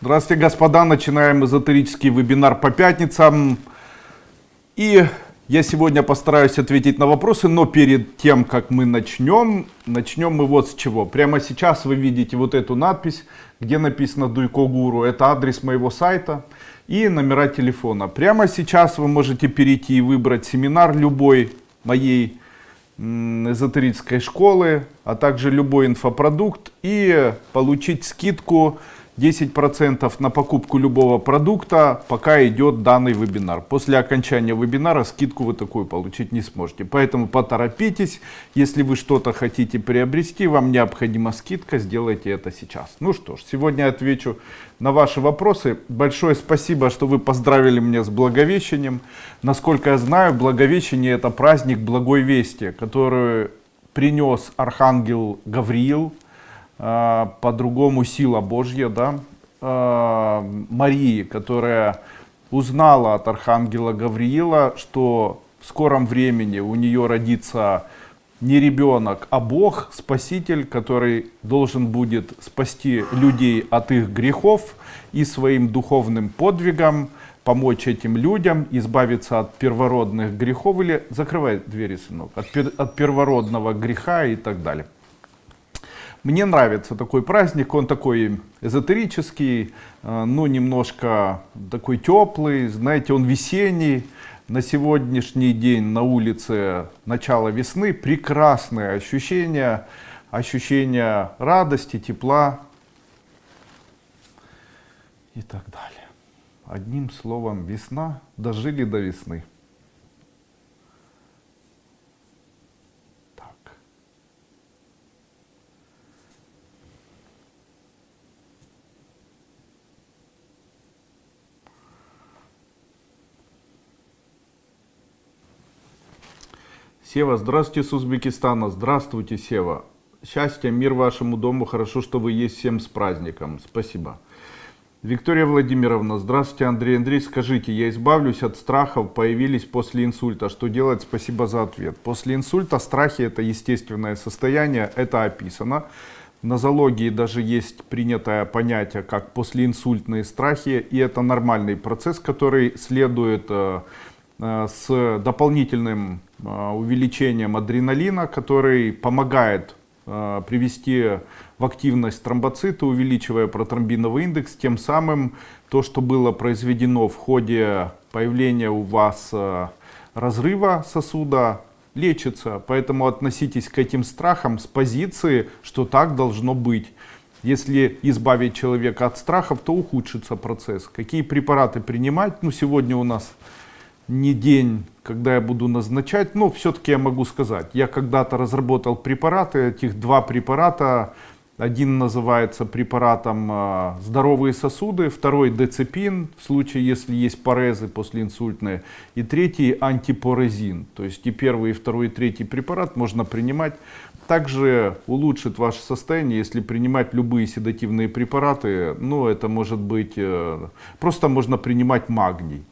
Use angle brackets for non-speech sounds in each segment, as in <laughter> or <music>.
Здравствуйте, господа. Начинаем эзотерический вебинар по пятницам. И я сегодня постараюсь ответить на вопросы, но перед тем, как мы начнем, начнем мы вот с чего. Прямо сейчас вы видите вот эту надпись, где написано Дуйко Гуру. Это адрес моего сайта и номера телефона. Прямо сейчас вы можете перейти и выбрать семинар любой моей эзотерической школы, а также любой инфопродукт и получить скидку 10% на покупку любого продукта, пока идет данный вебинар. После окончания вебинара скидку вы такую получить не сможете. Поэтому поторопитесь. Если вы что-то хотите приобрести, вам необходима скидка, сделайте это сейчас. Ну что ж, сегодня отвечу на ваши вопросы. Большое спасибо, что вы поздравили меня с Благовещением. Насколько я знаю, Благовещение это праздник Благой Вести, который принес Архангел Гавриил по-другому сила Божья, да, а, Марии, которая узнала от Архангела Гавриила, что в скором времени у нее родится не ребенок, а Бог, Спаситель, который должен будет спасти людей от их грехов и своим духовным подвигом помочь этим людям избавиться от первородных грехов или закрывай двери, сынок, от, от первородного греха и так далее. Мне нравится такой праздник, он такой эзотерический, э, ну немножко такой теплый, знаете, он весенний. На сегодняшний день на улице начало весны, прекрасное ощущение, ощущение радости, тепла и так далее. Одним словом, весна, дожили до весны. Сева, здравствуйте с Узбекистана. Здравствуйте, Сева. Счастья, мир вашему дому. Хорошо, что вы есть всем с праздником. Спасибо. Виктория Владимировна, здравствуйте, Андрей Андрей. Скажите, я избавлюсь от страхов, появились после инсульта. Что делать? Спасибо за ответ. После инсульта страхи это естественное состояние, это описано. В нозологии даже есть принятое понятие, как послеинсультные страхи, и это нормальный процесс, который следует э, э, с дополнительным увеличением адреналина, который помогает э, привести в активность тромбоциты, увеличивая протромбиновый индекс, тем самым то, что было произведено в ходе появления у вас э, разрыва сосуда, лечится. Поэтому относитесь к этим страхам с позиции, что так должно быть. Если избавить человека от страхов, то ухудшится процесс. Какие препараты принимать? Ну, сегодня у нас не день, когда я буду назначать, но все-таки я могу сказать, я когда-то разработал препараты, этих два препарата, один называется препаратом э, здоровые сосуды, второй децепин, в случае, если есть парезы послеинсультные, и третий антипорезин. То есть и первый, и второй, и третий препарат можно принимать. Также улучшит ваше состояние, если принимать любые седативные препараты. Ну, это может быть, э, просто можно принимать магний.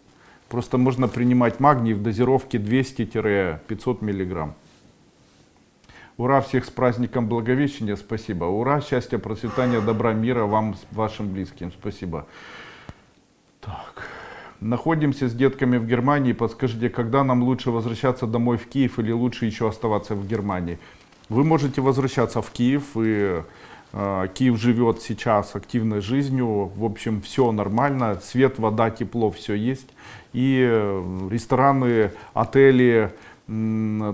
Просто можно принимать магний в дозировке 200-500 миллиграмм. Ура, всех с праздником Благовещения, спасибо. Ура, счастья, процветания, добра, мира вам, вашим близким, спасибо. Так. Находимся с детками в Германии. Подскажите, когда нам лучше возвращаться домой в Киев или лучше еще оставаться в Германии? Вы можете возвращаться в Киев и Киев живет сейчас активной жизнью, в общем, все нормально, свет, вода, тепло, все есть. И э, рестораны, отели,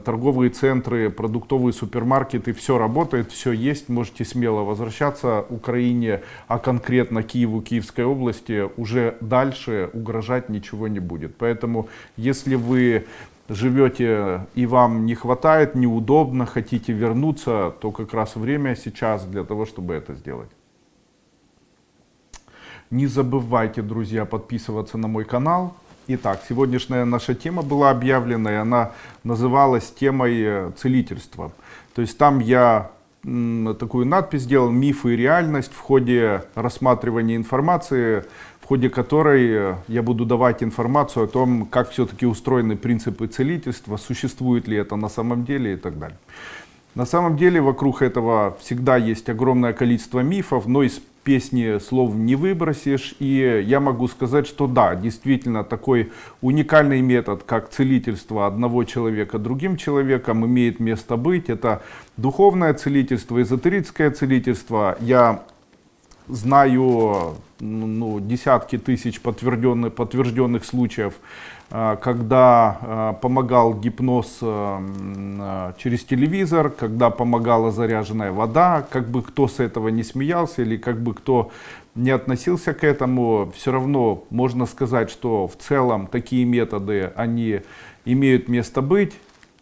торговые центры, продуктовые супермаркеты, все работает, все есть, можете смело возвращаться. Украине, а конкретно Киеву, Киевской области уже дальше угрожать ничего не будет. Поэтому, если вы живете и вам не хватает, неудобно, хотите вернуться, то как раз время сейчас для того, чтобы это сделать. Не забывайте, друзья, подписываться на мой канал. Итак, сегодняшняя наша тема была объявлена, и она называлась темой э, целительства. То есть там я такую надпись сделал «Мифы и реальность» в ходе рассматривания информации ходе которой э, я буду давать информацию о том, как все-таки устроены принципы целительства, существует ли это на самом деле и так далее. На самом деле вокруг этого всегда есть огромное количество мифов, но из песни слов не выбросишь. И я могу сказать, что да, действительно такой уникальный метод, как целительство одного человека другим человеком, имеет место быть. Это духовное целительство, эзотерическое целительство. Я знаю ну, десятки тысяч подтвержденных, подтвержденных случаев, а, когда а, помогал гипноз а, через телевизор, когда помогала заряженная вода, как бы кто с этого не смеялся или как бы кто не относился к этому, все равно можно сказать, что в целом такие методы, они имеют место быть.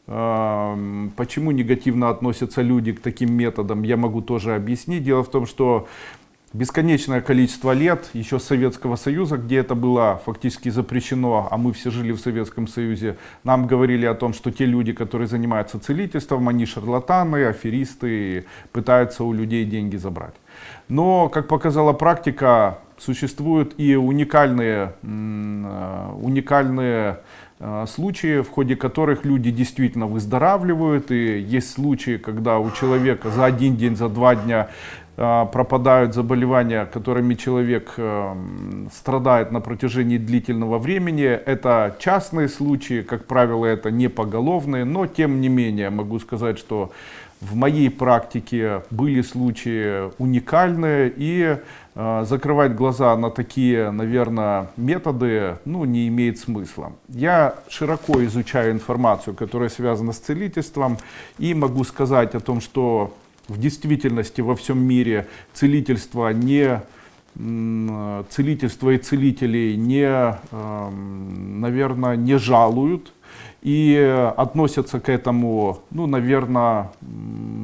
Почему негативно относятся люди к таким методам, я могу тоже объяснить. Дело в том, что бесконечное количество лет, еще Советского Союза, где это было фактически запрещено, а мы все жили в Советском Союзе, нам говорили о том, что те люди, которые занимаются целительством, они шарлатаны, аферисты, пытаются у людей деньги забрать. Но, как показала практика, существуют и уникальные, э, уникальные э, случаи, в ходе которых люди действительно выздоравливают. И есть случаи, когда у человека за один день, за два дня пропадают заболевания, которыми человек э, страдает на протяжении длительного времени. Это частные случаи, как правило, это не поголовные, но тем не менее могу сказать, что в моей практике были случаи уникальные и э, закрывать глаза на такие, наверное, методы ну, не имеет смысла. Я широко изучаю информацию, которая связана с целительством и могу сказать о том, что в действительности во всем мире целительство не целительство и целителей не, наверное, не жалуют и относятся к этому, ну, наверное,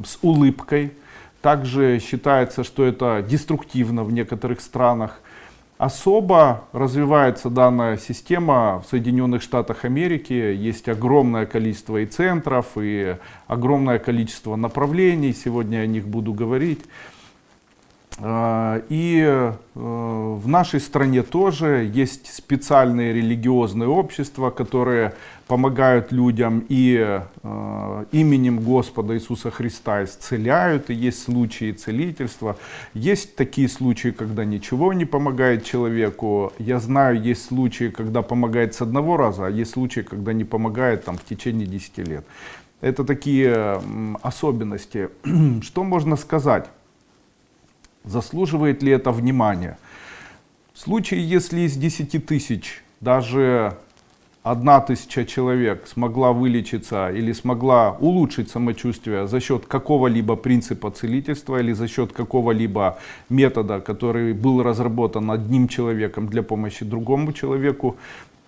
с улыбкой. Также считается, что это деструктивно в некоторых странах. Особо развивается данная система в Соединенных Штатах Америки. Есть огромное количество и центров, и огромное количество направлений. Сегодня о них буду говорить. А, и э, в нашей стране тоже есть специальные религиозные общества, которые помогают людям и э, именем Господа Иисуса Христа исцеляют, и есть случаи целительства. Есть такие случаи, когда ничего не помогает человеку. Я знаю, есть случаи, когда помогает с одного раза, а есть случаи, когда не помогает там, в течение 10 лет. Это такие особенности. <clears throat> Что можно сказать? Заслуживает ли это внимания? В случае, если из 10 тысяч даже одна тысяча человек смогла вылечиться или смогла улучшить самочувствие за счет какого-либо принципа целительства или за счет какого-либо метода, который был разработан одним человеком для помощи другому человеку,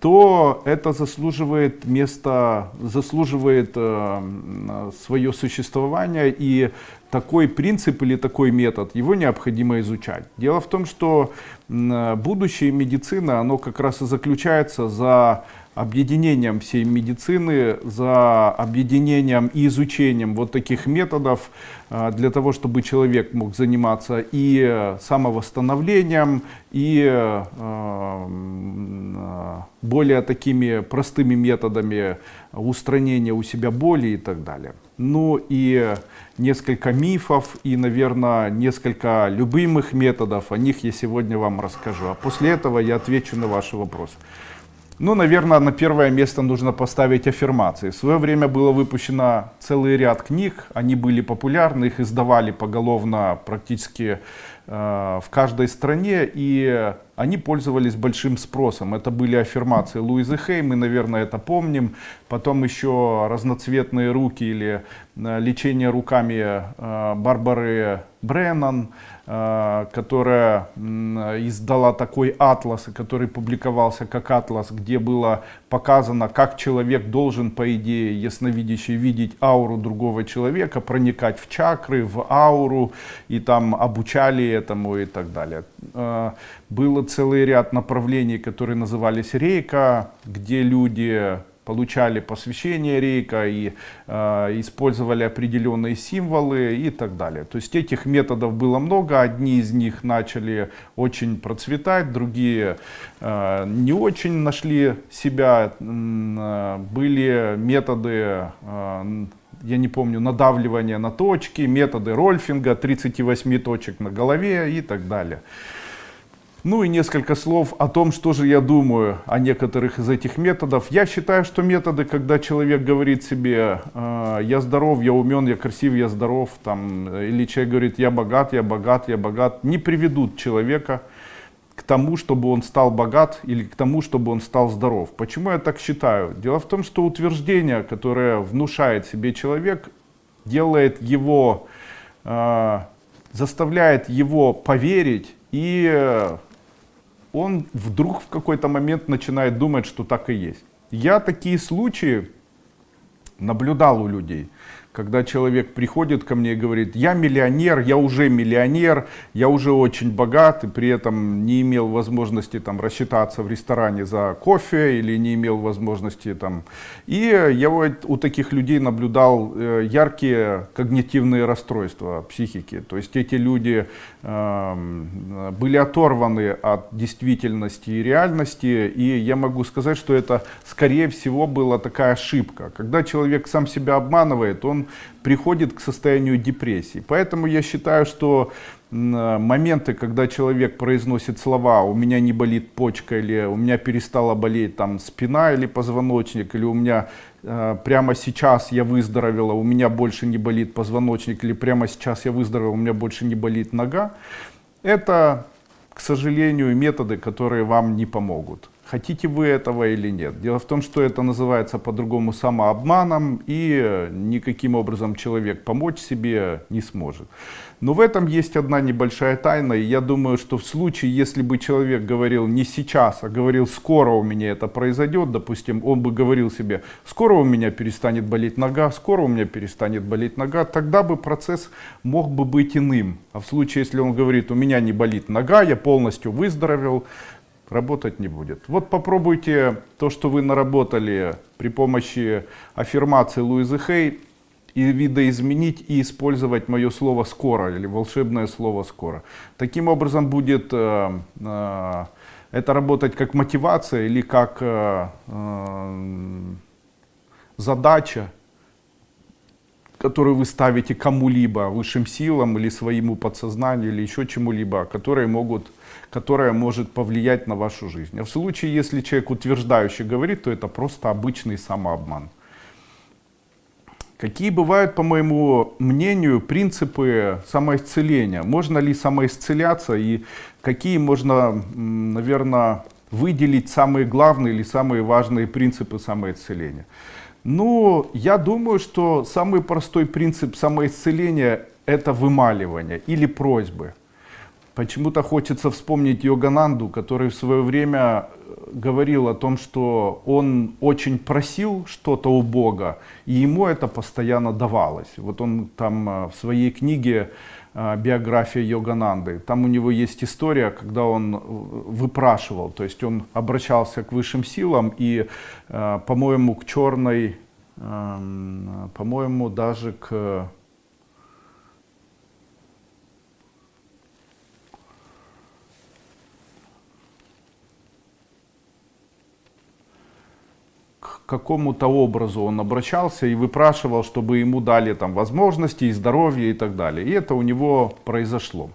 то это заслуживает места, заслуживает э, свое существование и такой принцип или такой метод, его необходимо изучать. Дело в том, что будущее медицины, оно как раз и заключается за объединением всей медицины, за объединением и изучением вот таких методов а, для того, чтобы человек мог заниматься и самовосстановлением, и а, а, более такими простыми методами устранения у себя боли и так далее. Ну и несколько мифов и, наверное, несколько любимых методов, о них я сегодня вам расскажу. А после этого я отвечу на ваши вопросы. Ну, наверное, на первое место нужно поставить аффирмации. В свое время было выпущено целый ряд книг, они были популярны, их издавали поголовно практически э, в каждой стране, и они пользовались большим спросом. Это были аффирмации Луизы Хей, мы, наверное, это помним. Потом еще разноцветные руки или э, лечение руками э, Барбары Бреннан. Э, которая издала такой атлас, который публиковался как атлас, где было показано, как человек должен, по идее, ясновидящий, видеть ауру другого человека, проникать в чакры, в ауру, и там обучали этому и так далее. Э, было целый ряд направлений, которые назывались рейка, где люди получали посвящение рейка и э, использовали определенные символы и так далее. То есть этих методов было много, одни из них начали очень процветать, другие э, не очень нашли себя. Э, были методы э, я не помню, надавливания на точки, методы Рольфинга, 38 точек на голове и так далее. Ну и несколько слов о том, что же я думаю о некоторых из этих методов. Я считаю, что методы, когда человек говорит себе, э, я здоров, я умен, я красив, я здоров, там, или человек говорит, я богат, я богат, я богат, не приведут человека к тому, чтобы он стал богат или к тому, чтобы он стал здоров. Почему я так считаю? Дело в том, что утверждение, которое внушает себе человек, делает его, э, заставляет его поверить и он вдруг в какой-то момент начинает думать, что так и есть. Я такие случаи наблюдал у людей когда человек приходит ко мне и говорит, я миллионер, я уже миллионер, я уже очень богат, и при этом не имел возможности там рассчитаться в ресторане за кофе или не имел возможности там. И я у таких людей наблюдал э, яркие когнитивные расстройства психики. То есть эти люди э, были оторваны от действительности и реальности, и я могу сказать, что это скорее всего была такая ошибка. Когда человек сам себя обманывает, он приходит к состоянию депрессии. Поэтому я считаю, что моменты, когда человек произносит слова «у меня не болит почка» или «у меня перестала болеть там, спина или позвоночник» или «у меня э, прямо сейчас я выздоровела, у меня больше не болит позвоночник» или «прямо сейчас я выздоровела, у меня больше не болит нога» это, к сожалению, методы, которые вам не помогут. Хотите вы этого или нет. Дело в том, что это называется по-другому самообманом, и никаким образом человек помочь себе не сможет. Но в этом есть одна небольшая тайна, и я думаю, что в случае, если бы человек говорил не сейчас, а говорил скоро у меня это произойдет, допустим, он бы говорил себе, скоро у меня перестанет болеть нога, скоро у меня перестанет болеть нога, тогда бы процесс мог бы быть иным. А в случае, если он говорит, у меня не болит нога, я полностью выздоровел, работать не будет. Вот попробуйте то, что вы наработали при помощи аффирмации Луизы Хей, и видоизменить и использовать мое слово «скоро» или волшебное слово «скоро». Таким образом будет э, э, это работать как мотивация или как э, э, задача, которую вы ставите кому-либо, высшим силам или своему подсознанию или еще чему-либо, которые могут которая может повлиять на вашу жизнь. А в случае, если человек утверждающий говорит, то это просто обычный самообман. Какие бывают, по моему мнению, принципы самоисцеления? Можно ли самоисцеляться и какие можно, наверное, выделить самые главные или самые важные принципы самоисцеления? Ну, я думаю, что самый простой принцип самоисцеления – это вымаливание или просьбы. Почему-то хочется вспомнить Йогананду, который в свое время э, говорил о том, что он очень просил что-то у Бога, и ему это постоянно давалось. Вот он там э, в своей книге э, биография Йогананды. Там у него есть история, когда он выпрашивал, то есть он обращался к высшим силам и, по-моему, к черной, эм, по-моему, даже к какому-то образу он обращался и выпрашивал, чтобы ему дали там возможности и здоровье и так далее. И это у него произошло.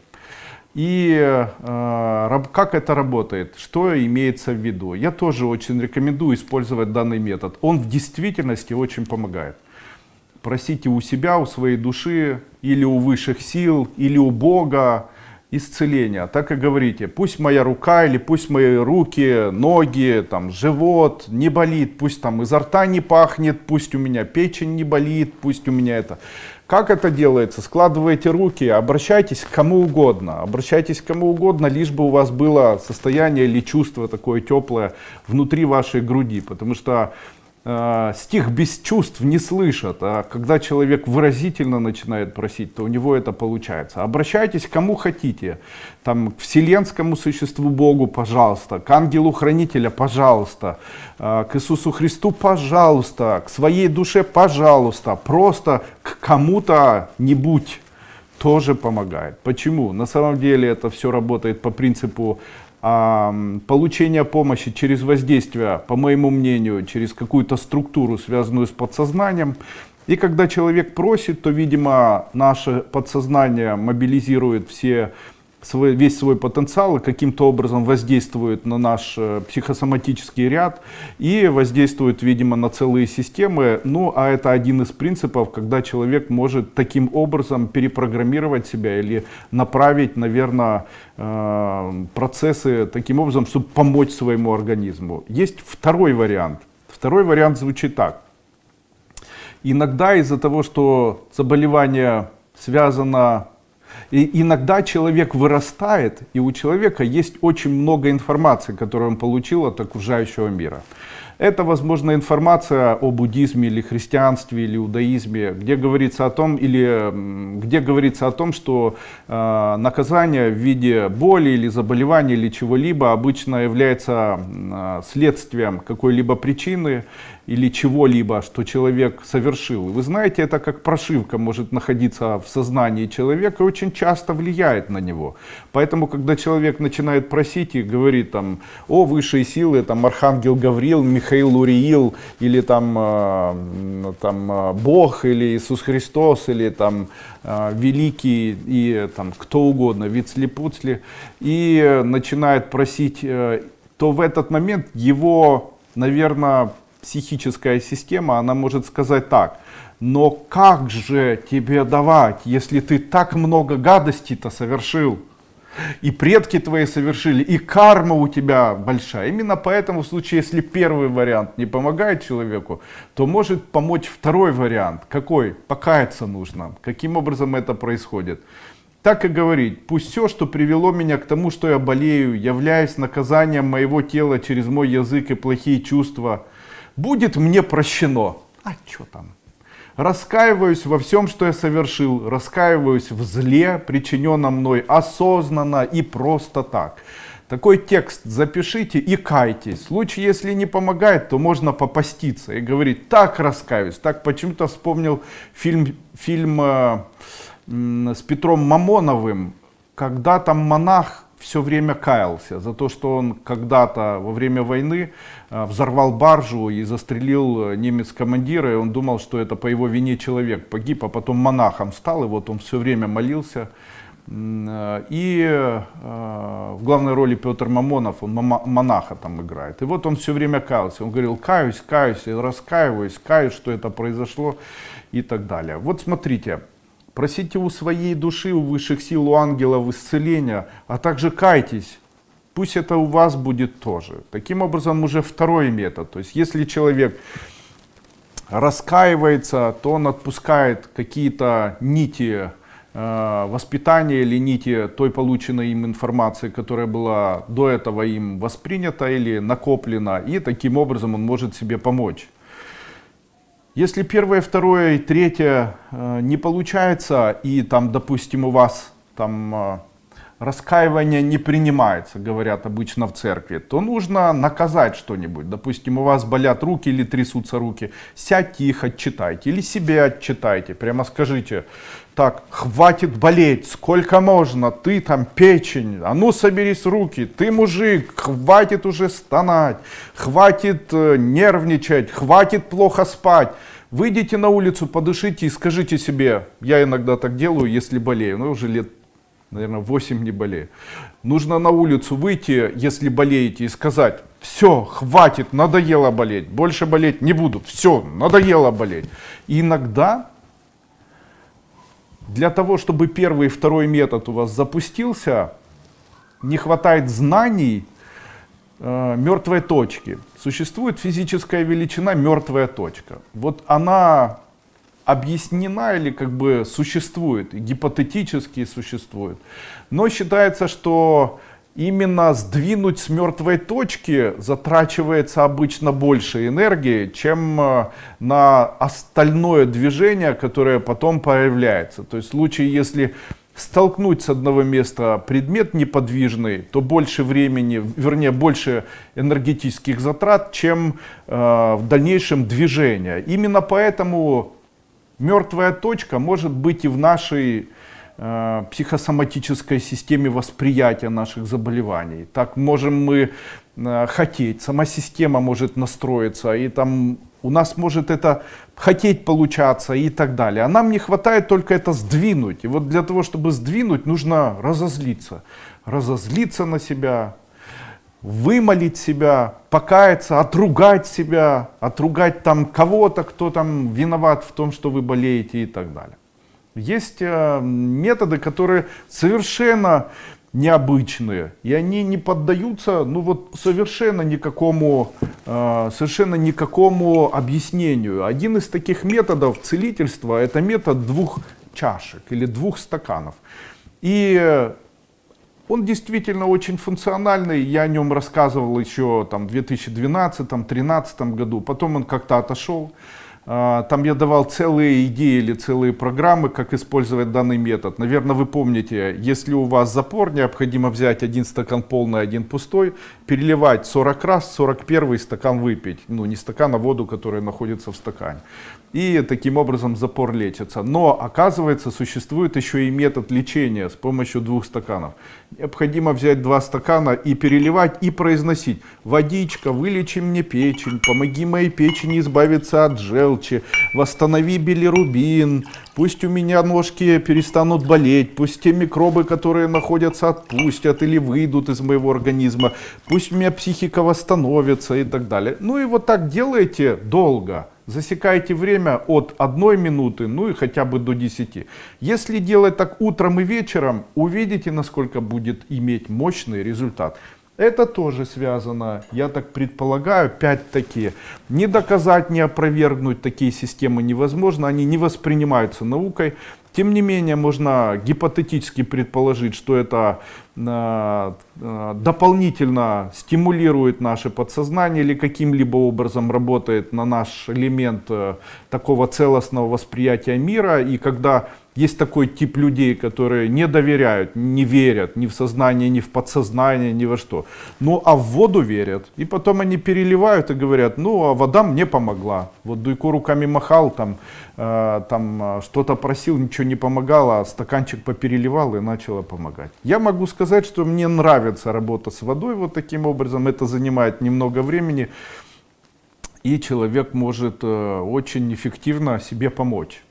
И э, как это работает? Что имеется в виду? Я тоже очень рекомендую использовать данный метод. Он в действительности очень помогает. Просите у себя, у своей души, или у высших сил, или у Бога, исцеления. Так и говорите, пусть моя рука или пусть мои руки, ноги, там, живот не болит, пусть там изо рта не пахнет, пусть у меня печень не болит, пусть у меня это. Как это делается? Складываете руки, обращайтесь к кому угодно. Обращайтесь к кому угодно, лишь бы у вас было состояние или чувство такое теплое внутри вашей груди. Потому что э, стих без чувств не слышат, а когда человек выразительно начинает просить, то у него это получается. Обращайтесь к кому хотите, там, к вселенскому существу Богу, пожалуйста, к ангелу-хранителя, пожалуйста, э, к Иисусу Христу, пожалуйста, к своей душе, пожалуйста, просто к кому-то нибудь тоже помогает. Почему? На самом деле это все работает по принципу получение помощи через воздействие, по моему мнению, через какую-то структуру, связанную с подсознанием, И когда человек просит, то, видимо, наше подсознание мобилизирует все свой, весь свой потенциал и каким-то образом воздействует на наш э, психосоматический ряд и воздействует, видимо, на целые системы. Ну, а это один из принципов, когда человек может таким образом перепрограммировать себя или направить, наверное, э, процессы таким образом, чтобы помочь своему организму. Есть второй вариант. Второй вариант звучит так. Иногда из-за того, что заболевание связано и иногда человек вырастает, и у человека есть очень много информации, которую он получил от окружающего мира. Это, возможно, информация о буддизме или христианстве или иудаизме, где говорится о том, или, где говорится о том, что э, наказание в виде боли или заболевания или чего-либо обычно является э, следствием какой-либо причины, или чего-либо, что человек совершил. Вы знаете, это как прошивка может находиться в сознании человека и очень часто влияет на него. Поэтому, когда человек начинает просить и говорит там, о высшие силы, там Архангел Гавриил, Михаил Уриил, или там, э, там э, Бог, или Иисус Христос, или там э, Великий, и там кто угодно, Вицли-Пуцли, и начинает просить, то в этот момент его, наверное, психическая система, она может сказать так, но как же тебе давать, если ты так много гадостей-то совершил? И предки твои совершили, и карма у тебя большая. Именно поэтому в случае, если первый вариант не помогает человеку, то может помочь второй вариант. Какой? Покаяться нужно. Каким образом это происходит? Так и говорить, пусть все, что привело меня к тому, что я болею, являясь наказанием моего тела через мой язык и плохие чувства, будет мне прощено. А что там? Раскаиваюсь во всем, что я совершил, раскаиваюсь в зле, причиненном мной осознанно и просто так. Такой текст запишите и кайтесь. В случае, если не помогает, то можно попаститься и говорить, так раскаюсь. Так почему-то вспомнил фильм, фильм э, с Петром Мамоновым, когда там монах все время каялся за то, что он когда-то во время войны э, взорвал баржу и застрелил э, немец командира, и он думал, что это по его вине человек погиб, а потом монахом стал, и вот он все время молился. Э, и в главной роли Петр Мамонов, он монаха там играет. И вот он все время каялся. Он говорил, каюсь, каюсь, раскаиваюсь, каюсь, что это произошло и так далее. Вот смотрите, Просите у своей души, у высших сил, у ангелов исцеления, а также кайтесь. Пусть это у вас будет тоже. Таким образом, уже второй метод. То есть, если человек раскаивается, то он отпускает какие-то нити э, воспитания или нити той полученной им информации, которая была до этого им воспринята или накоплена, и таким образом он может себе помочь. Если первое, второе и третье э, не получается, и там, допустим, у вас там э, раскаивание не принимается, говорят обычно в церкви, то нужно наказать что-нибудь. Допустим, у вас болят руки или трясутся руки, сядьте их отчитайте или себе отчитайте. Прямо скажите, так, хватит болеть, сколько можно, ты там печень, а ну соберись руки, ты мужик, хватит уже стонать, хватит э, нервничать, хватит плохо спать. Выйдите на улицу, подышите и скажите себе, я иногда так делаю, если болею, ну уже лет наверное, 8 не болею. Нужно на улицу выйти, если болеете, и сказать, все, хватит, надоело болеть, больше болеть не буду, все, надоело болеть. И иногда для того, чтобы первый и второй метод у вас запустился, не хватает знаний э, мертвой точки. Существует физическая величина мертвая точка. Вот она объяснена или как бы существует, гипотетически существует. Но считается, что именно сдвинуть с мертвой точки затрачивается обычно больше энергии, чем э, на остальное движение, которое потом появляется. То есть в случае, если столкнуть с одного места предмет неподвижный, то больше времени, вернее больше энергетических затрат, чем э, в дальнейшем движение. Именно поэтому Мертвая точка может быть и в нашей э, психосоматической системе восприятия наших заболеваний. Так можем мы э, хотеть, сама система может настроиться и там у нас может это хотеть получаться и так далее. А нам не хватает только это сдвинуть. И вот для того, чтобы сдвинуть, нужно разозлиться. Разозлиться на себя, вымолить себя, покаяться, отругать себя, отругать там кого-то, кто там виноват в том, что вы болеете и так далее. Есть э, методы, которые совершенно необычные, и они не поддаются, ну вот совершенно никакому, э, совершенно никакому объяснению. Один из таких методов целительства это метод двух чашек или двух стаканов. И он действительно очень функциональный, я о нем рассказывал еще там, в 2012-2013 году, потом он как-то отошел. А, там я давал целые идеи или целые программы, как использовать данный метод. Наверное, вы помните, если у вас запор, необходимо взять один стакан полный, один пустой, переливать 40 раз, 41 стакан выпить. Ну, не стакан, а воду, которая находится в стакане. И таким образом запор лечится. Но, оказывается, существует еще и метод лечения с помощью двух стаканов. Необходимо взять два стакана и переливать, и произносить. Водичка, вылечи мне печень, помоги моей печени избавиться от желчи, восстанови билирубин, пусть у меня ножки перестанут болеть, пусть те микробы, которые находятся, отпустят или выйдут из моего организма, пусть у меня психика восстановится и так далее. Ну и вот так делайте долго. Засекайте время от 1 минуты, ну и хотя бы до 10. Если делать так утром и вечером, увидите, насколько будет иметь мощный результат. Это тоже связано, я так предполагаю, опять-таки, не доказать, не опровергнуть такие системы невозможно, они не воспринимаются наукой. Тем не менее, можно гипотетически предположить, что это э, э, дополнительно стимулирует наше подсознание или каким-либо образом работает на наш элемент э, такого целостного восприятия мира. И когда есть такой тип людей, которые не доверяют, не верят ни в сознание, ни в подсознание, ни во что. Ну а в воду верят. И потом они переливают и говорят, ну а вода мне помогла. Вот Дуйко руками махал, там, э, там э, что-то просил, ничего не помогало, а стаканчик попереливал и начало помогать. Я могу сказать, что мне нравится работа с водой вот таким образом. Это занимает немного времени. И человек может э, очень эффективно себе помочь.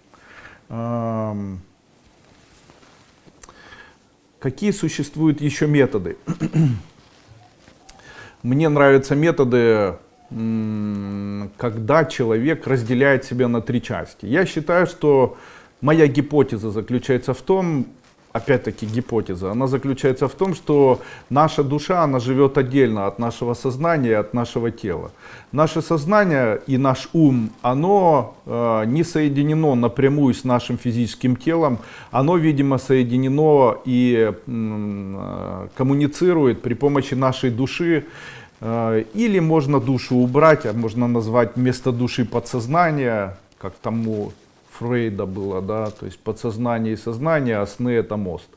Какие существуют еще методы? <clears throat> Мне нравятся методы, когда человек разделяет себя на три части. Я считаю, что моя гипотеза заключается в том, опять-таки гипотеза, она заключается в том, что наша душа, она живет отдельно от нашего сознания, от нашего тела. Наше сознание и наш ум, оно э, не соединено напрямую с нашим физическим телом, оно, видимо, соединено и э, коммуницирует при помощи нашей души, э, или можно душу убрать, а можно назвать вместо души подсознание, как тому Фрейда было, да, то есть подсознание и сознание, а сны это мост.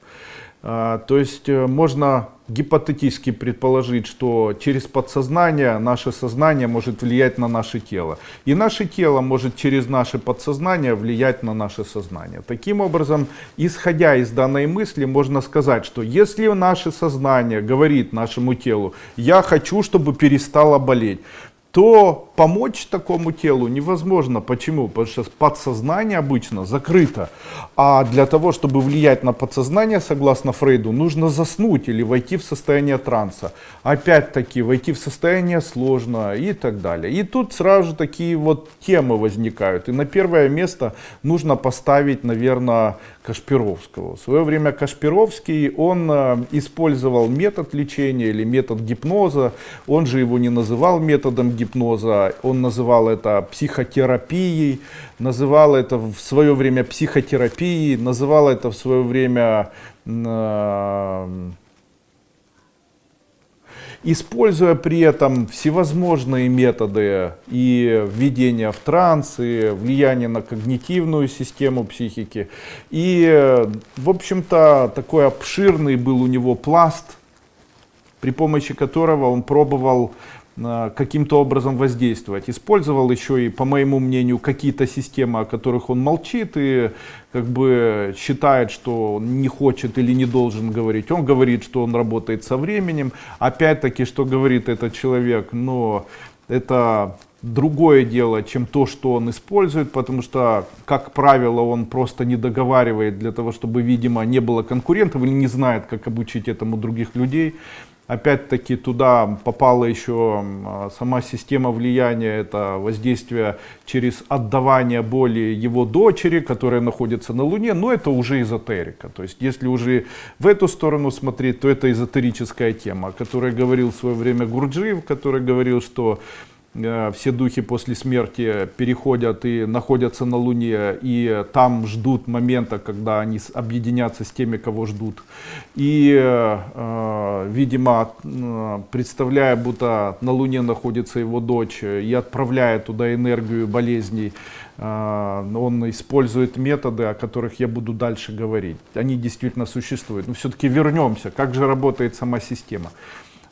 А, то есть э, можно гипотетически предположить, что через подсознание наше сознание может влиять на наше тело. И наше тело может через наше подсознание влиять на наше сознание. Таким образом, исходя из данной мысли, можно сказать, что если наше сознание говорит нашему телу, я хочу, чтобы перестало болеть, то помочь такому телу невозможно. Почему? Потому что подсознание обычно закрыто. А для того, чтобы влиять на подсознание, согласно Фрейду, нужно заснуть или войти в состояние транса. Опять-таки, войти в состояние сложно и так далее. И тут сразу такие вот темы возникают. И на первое место нужно поставить, наверное, Кашпировского. В свое время Кашпировский, он э, использовал метод лечения или метод гипноза. Он же его не называл методом гипноза, он называл это психотерапией, называл это в свое время психотерапией, называл это в свое время э, используя при этом всевозможные методы и введения в транс, и влияние на когнитивную систему психики. И, в общем-то, такой обширный был у него пласт, при помощи которого он пробовал каким-то образом воздействовать. Использовал еще и, по моему мнению, какие-то системы, о которых он молчит и как бы считает, что он не хочет или не должен говорить. Он говорит, что он работает со временем. Опять-таки, что говорит этот человек, но это другое дело, чем то, что он использует, потому что, как правило, он просто не договаривает для того, чтобы, видимо, не было конкурентов или не знает, как обучить этому других людей. Опять-таки туда попала еще сама система влияния, это воздействие через отдавание боли его дочери, которая находится на Луне, но это уже эзотерика. То есть если уже в эту сторону смотреть, то это эзотерическая тема, о которой говорил в свое время Гурджиев, который говорил, что все духи после смерти переходят и находятся на Луне, и там ждут момента, когда они объединятся с теми, кого ждут. И, э, видимо, э, представляя, будто на Луне находится его дочь, и отправляя туда энергию болезней, он использует методы, о которых я буду дальше говорить. Они действительно существуют. Но все-таки вернемся, как же работает сама система.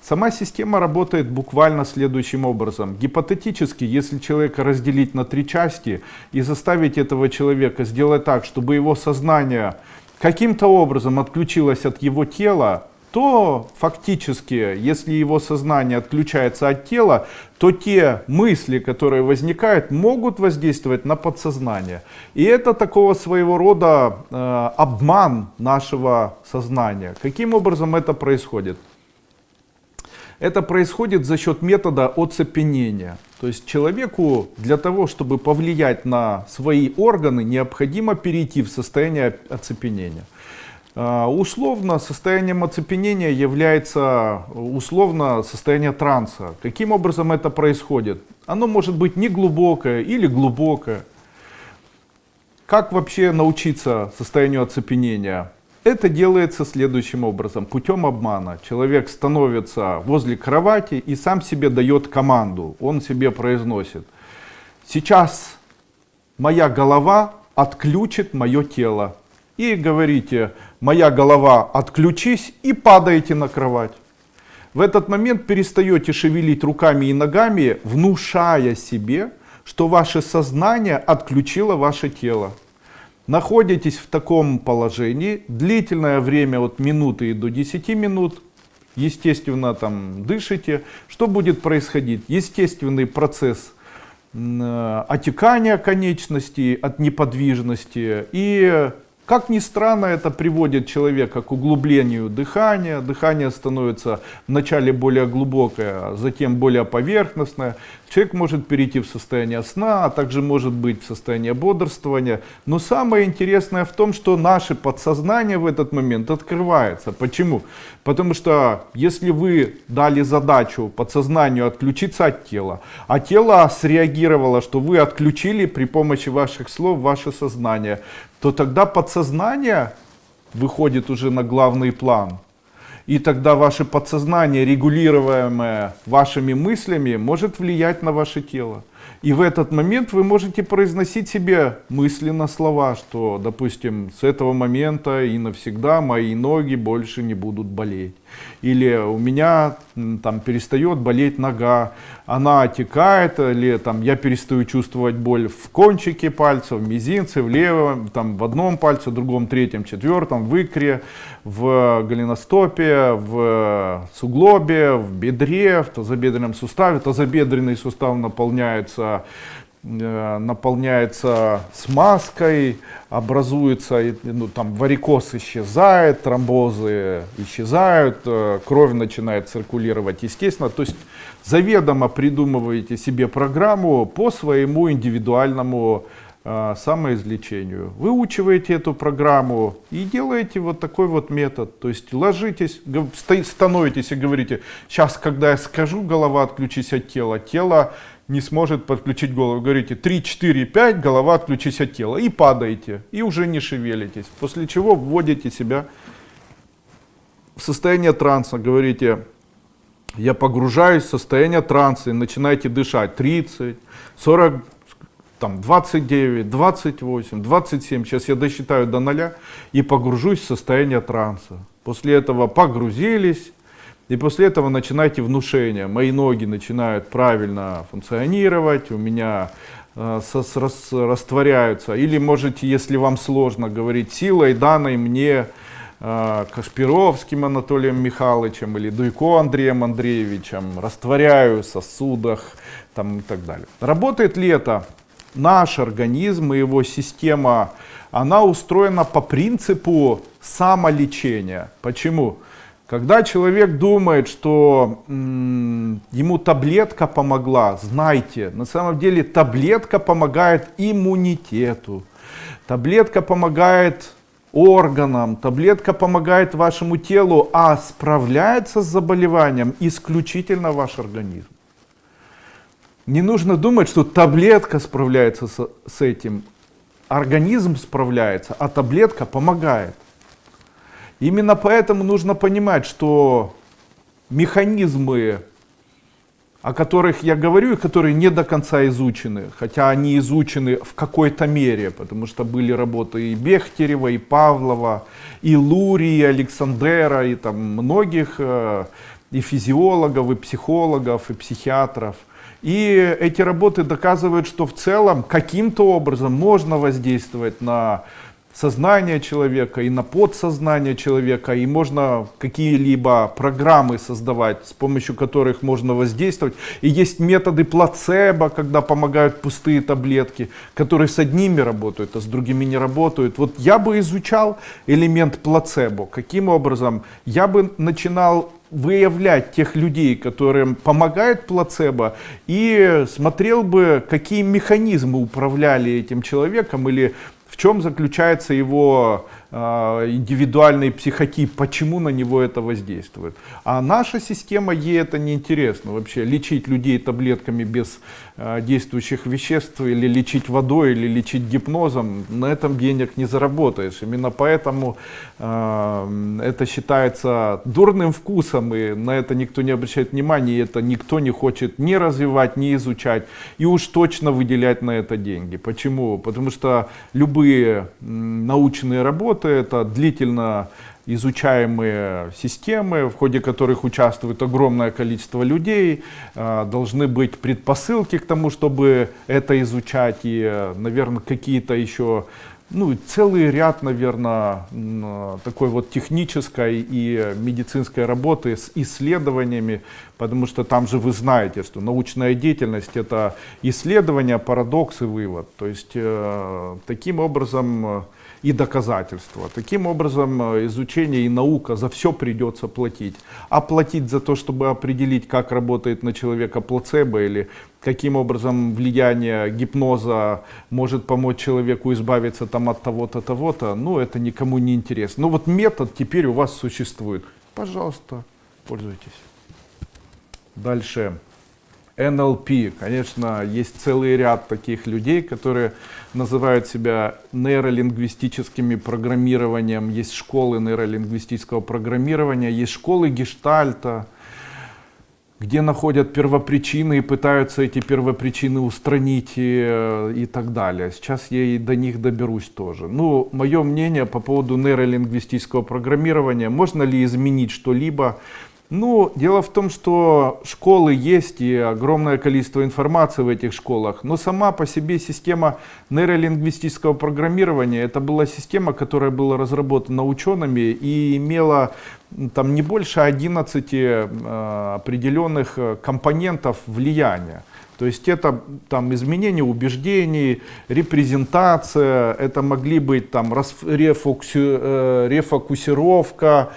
Сама система работает буквально следующим образом. Гипотетически, если человека разделить на три части и заставить этого человека сделать так, чтобы его сознание каким-то образом отключилось от его тела, то фактически, если его сознание отключается от тела, то те мысли, которые возникают, могут воздействовать на подсознание. И это такого своего рода э, обман нашего сознания. Каким образом это происходит? Это происходит за счет метода оцепенения. То есть человеку для того, чтобы повлиять на свои органы, необходимо перейти в состояние оцепенения. А, условно состоянием оцепенения является условно состояние транса. Каким образом это происходит? Оно может быть неглубокое или глубокое. Как вообще научиться состоянию оцепенения? Это делается следующим образом, путем обмана. Человек становится возле кровати и сам себе дает команду. Он себе произносит, сейчас моя голова отключит мое тело. И говорите, моя голова отключись и падаете на кровать. В этот момент перестаете шевелить руками и ногами, внушая себе, что ваше сознание отключило ваше тело находитесь в таком положении. Длительное время от минуты до 10 минут, естественно там дышите, что будет происходить? Естественный процесс э, отекания конечностей от неподвижности и как ни странно, это приводит человека к углублению дыхания. Дыхание становится вначале более глубокое, а затем более поверхностное. Человек может перейти в состояние сна, а также может быть в состоянии бодрствования. Но самое интересное в том, что наше подсознание в этот момент открывается. Почему? Потому что если вы дали задачу подсознанию отключиться от тела, а тело среагировало, что вы отключили при помощи ваших слов ваше сознание, то тогда подсознание выходит уже на главный план. И тогда ваше подсознание, регулируемое вашими мыслями, может влиять на ваше тело. И в этот момент вы можете произносить себе мысленно слова, что, допустим, с этого момента и навсегда мои ноги больше не будут болеть. Или у меня там перестает болеть нога, она отекает, или там я перестаю чувствовать боль в кончике пальца, в мизинце, в левом, там в одном пальце, в другом, третьем, четвертом, в икре, в голеностопе, в суглобе, в бедре, в тазобедренном суставе. Тазобедренный сустав наполняется наполняется смазкой, образуется, ну, там варикоз исчезает, тромбозы исчезают, э, кровь начинает циркулировать естественно. То есть заведомо придумываете себе программу по своему индивидуальному э, самоизлечению. Выучиваете эту программу и делаете вот такой вот метод. То есть ложитесь, становитесь и говорите, сейчас, когда я скажу, голова отключись от тела, тело не сможет подключить голову. Говорите 3, 4, 5, голова отключись от тела. И падаете, и уже не шевелитесь. После чего вводите себя в состояние транса. Говорите, я погружаюсь в состояние транса и начинаете дышать. 30, 40, там 29, 28, 27. Сейчас я досчитаю до нуля и погружусь в состояние транса. После этого погрузились, и после этого начинайте внушение. Мои ноги начинают правильно функционировать, у меня э, сос, рас, растворяются. Или можете, если вам сложно говорить, силой данной мне э, Кашпировским Анатолием Михайловичем или Дуйко Андреем Андреевичем, растворяю в сосудах там, и так далее. Работает ли это? Наш организм и его система, она устроена по принципу самолечения. Почему? Когда человек думает, что ему таблетка помогла, знайте, на самом деле таблетка помогает иммунитету, таблетка помогает органам, таблетка помогает вашему телу, а справляется с заболеванием исключительно ваш организм. Не нужно думать, что таблетка справляется с этим, организм справляется, а таблетка помогает. Именно поэтому нужно понимать, что механизмы, о которых я говорю, и которые не до конца изучены, хотя они изучены в какой-то мере, потому что были работы и Бехтерева, и Павлова, и Лури, и Александера, и там многих, э, и физиологов, и психологов, и психиатров. И эти работы доказывают, что в целом каким-то образом можно воздействовать на сознание человека и на подсознание человека, и можно какие-либо программы создавать, с помощью которых можно воздействовать. И есть методы плацебо, когда помогают пустые таблетки, которые с одними работают, а с другими не работают. Вот я бы изучал элемент плацебо. Каким образом? Я бы начинал выявлять тех людей, которым помогает плацебо, и смотрел бы, какие механизмы управляли этим человеком или чем заключается его э, индивидуальный психотип, почему на него это воздействует. А наша система, ей это не интересно вообще. Лечить людей таблетками без действующих веществ, или лечить водой, или лечить гипнозом, на этом денег не заработаешь. Именно поэтому э, это считается дурным вкусом, и на это никто не обращает внимания, и это никто не хочет ни развивать, ни изучать, и уж точно выделять на это деньги. Почему? Потому что любые научные работы, это длительно изучаемые системы, в ходе которых участвует огромное количество людей, а, должны быть предпосылки к тому, чтобы это изучать, и, наверное, какие-то еще ну, целый ряд, наверное, такой вот технической и медицинской работы с исследованиями, потому что там же вы знаете, что научная деятельность это исследование, парадокс и вывод. То есть э, таким образом э, и доказательства. Таким образом, э, изучение и наука за все придется платить. А платить за то, чтобы определить, как работает на человека плацебо или каким образом влияние гипноза может помочь человеку избавиться там, от того-то, того-то, ну это никому не интересно. Но вот метод теперь у вас существует. Пожалуйста, пользуйтесь. Дальше. НЛП. Конечно, есть целый ряд таких людей, которые называют себя нейролингвистическими программированием. Есть школы нейролингвистического программирования, есть школы гештальта, где находят первопричины и пытаются эти первопричины устранить и, и так далее. Сейчас я и до них доберусь тоже. Ну, мое мнение по поводу нейролингвистического программирования, можно ли изменить что-либо ну, дело в том, что школы есть и огромное количество информации в этих школах, но сама по себе система нейролингвистического программирования, это была система, которая была разработана учеными и имела там не больше 11 э, определенных э, компонентов влияния. То есть это там изменение убеждений, репрезентация, это могли быть там э, рефокусировка,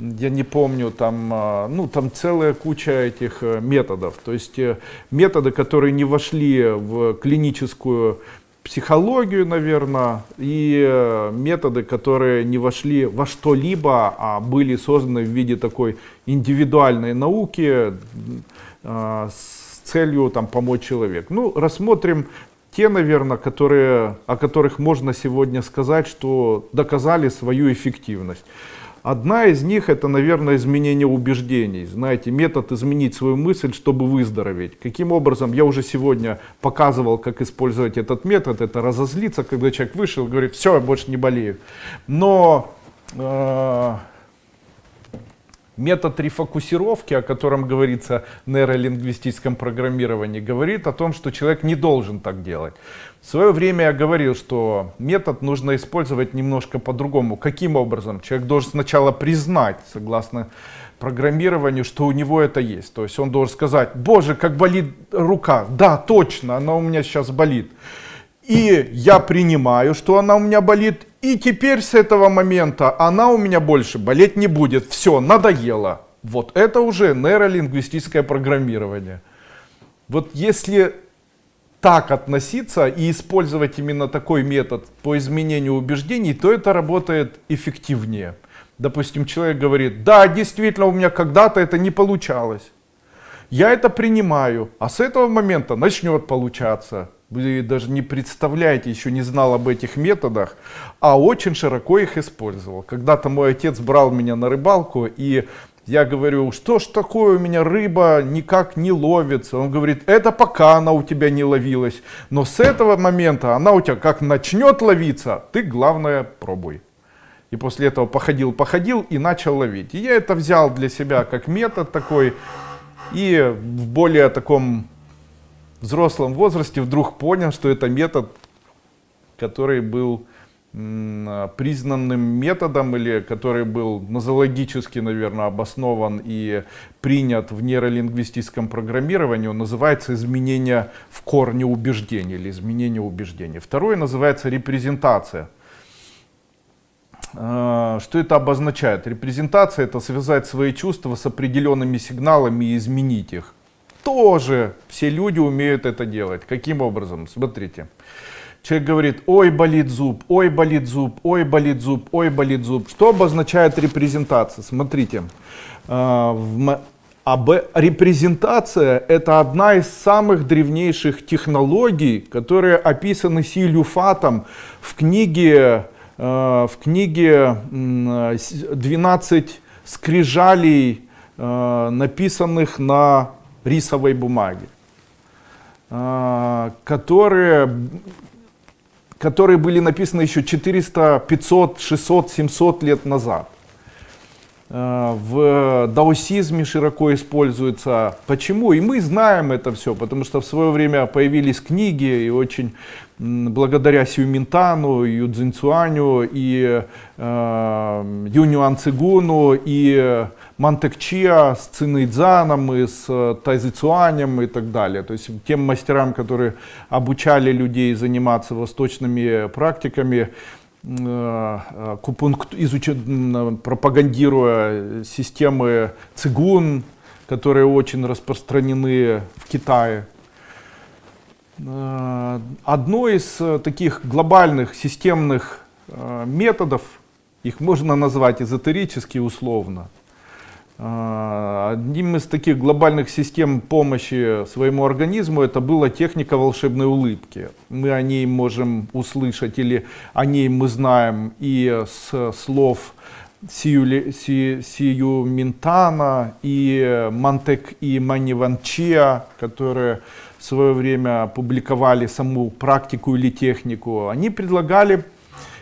я не помню, там, а, ну, там целая куча этих э, методов. То есть э, методы, которые не вошли в клиническую психологию, наверное, и э, методы, которые не вошли во что-либо, а были созданы в виде такой индивидуальной науки с целью там, помочь человеку. Ну, рассмотрим те, наверное, которые, о которых можно сегодня сказать, что доказали свою эффективность. Одна из них это, наверное, изменение убеждений. Знаете, метод изменить свою мысль, чтобы выздороветь. Каким образом? Я уже сегодня показывал, как использовать этот метод. Это разозлиться, когда человек вышел и говорит, все, я больше не болею. Но э, Метод рефокусировки, о котором говорится в нейролингвистическом программировании, говорит о том, что человек не должен так делать. В свое время я говорил, что метод нужно использовать немножко по-другому. Каким образом? Человек должен сначала признать, согласно программированию, что у него это есть. То есть он должен сказать, боже, как болит рука. Да, точно, она у меня сейчас болит. И я принимаю, что она у меня болит. И теперь с этого момента она у меня больше болеть не будет. Все, надоело. Вот это уже нейролингвистическое программирование. Вот если так относиться и использовать именно такой метод по изменению убеждений, то это работает эффективнее. Допустим, человек говорит, да, действительно, у меня когда-то это не получалось. Я это принимаю, а с этого момента начнет получаться. Вы даже не представляете, еще не знал об этих методах, а очень широко их использовал. Когда-то мой отец брал меня на рыбалку, и я говорю, что ж такое у меня рыба никак не ловится. Он говорит, это пока она у тебя не ловилась, но с этого момента она у тебя как начнет ловиться, ты главное пробуй. И после этого походил, походил и начал ловить. И я это взял для себя как метод такой. И в более таком взрослом возрасте вдруг понял, что это метод, который был признанным методом или который был нозологически, наверное, обоснован и принят в нейролингвистическом программировании, он называется изменение в корне убеждений или изменение убеждений. Второе называется репрезентация. А, что это обозначает? Репрезентация это связать свои чувства с определенными сигналами и изменить их. Тоже все люди умеют это делать. Каким образом? Смотрите. Человек говорит, ой, болит зуб, ой, болит зуб, ой, болит зуб, ой, болит зуб. Что обозначает репрезентация? Смотрите. А, репрезентация это одна из самых древнейших технологий, которые описаны Силью Фатом в книге Э, в книге 12 скрижалей, э, написанных на рисовой бумаге, э, которые, которые были написаны еще 400, 500, 600, 700 лет назад. В даосизме широко используется. Почему? И мы знаем это все, потому что в свое время появились книги, и очень благодаря Сюминтану, Юдзинцуаню, и э, Юнюан Цигуну, и Мантекчиа с Цинэйдзаном, и с Тайзицуанем и так далее. То есть тем мастерам, которые обучали людей заниматься восточными практиками, э, купункт, изуч... пропагандируя системы цигун, которые очень распространены в Китае. Э, одно из э, таких глобальных системных э, методов, их можно назвать эзотерически условно, одним из таких глобальных систем помощи своему организму это была техника волшебной улыбки. Мы о ней можем услышать или о ней мы знаем и с слов Сию, Си, Сию Минтана и Мантек и Маниванчия, которые в свое время публиковали саму практику или технику, они предлагали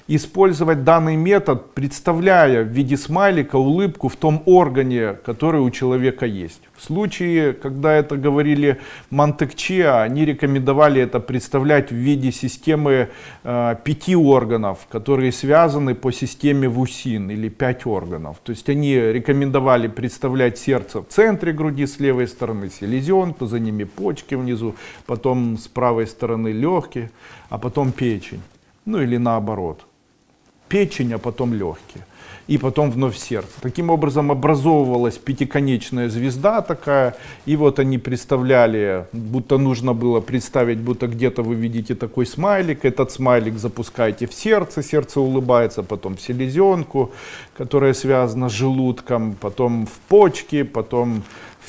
использовать данный метод, представляя в виде смайлика улыбку в том органе, который у человека есть. В случае, когда это говорили Монтекчиа, они рекомендовали это представлять в виде системы э, пяти органов, которые связаны по системе ВУСИН или пять органов. То есть они рекомендовали представлять сердце в центре груди с левой стороны, селезенку, за ними почки внизу, потом с правой стороны легкие, а потом печень. Ну или наоборот печень, а потом легкие. И потом вновь сердце. Таким образом образовывалась пятиконечная звезда такая. И вот они представляли, будто нужно было представить, будто где-то вы видите такой смайлик. Этот смайлик запускаете в сердце, сердце улыбается, потом в селезенку, которая связана с желудком, потом в почки, потом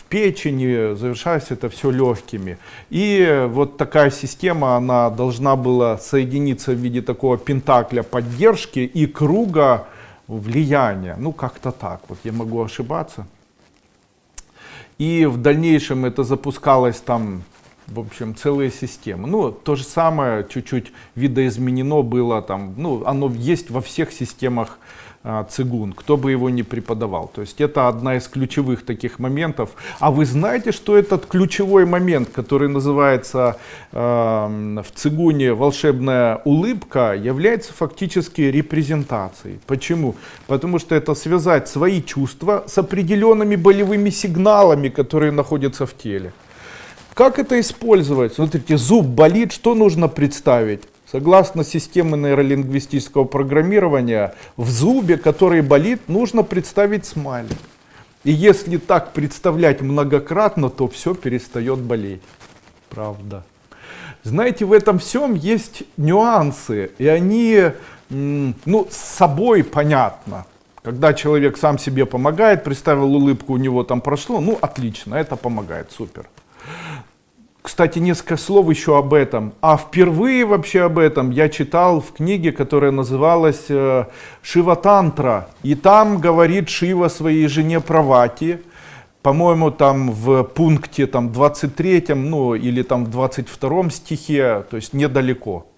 печени, завершается это все легкими. И вот такая система, она должна была соединиться в виде такого пентакля поддержки и круга влияния. Ну, как-то так, вот я могу ошибаться. И в дальнейшем это запускалось там, в общем, целые системы. Ну, то же самое, чуть-чуть видоизменено было там, ну, оно есть во всех системах цигун, кто бы его ни преподавал. То есть это одна из ключевых таких моментов. А вы знаете, что этот ключевой момент, который называется э, в цигуне волшебная улыбка, является фактически репрезентацией. Почему? Потому что это связать свои чувства с определенными болевыми сигналами, которые находятся в теле. Как это использовать? Смотрите, зуб болит, что нужно представить? Согласно системе нейролингвистического программирования, в зубе, который болит, нужно представить смайлик. И если так представлять многократно, то все перестает болеть. Правда. Знаете, в этом всем есть нюансы, и они, ну, с собой понятно. Когда человек сам себе помогает, представил улыбку, у него там прошло, ну, отлично, это помогает, супер. Кстати, несколько слов еще об этом. А впервые вообще об этом я читал в книге, которая называлась э, «Шива Тантра». И там говорит Шива своей жене Правати, по-моему, там в пункте там, 23, ну или там в 22 стихе, то есть недалеко.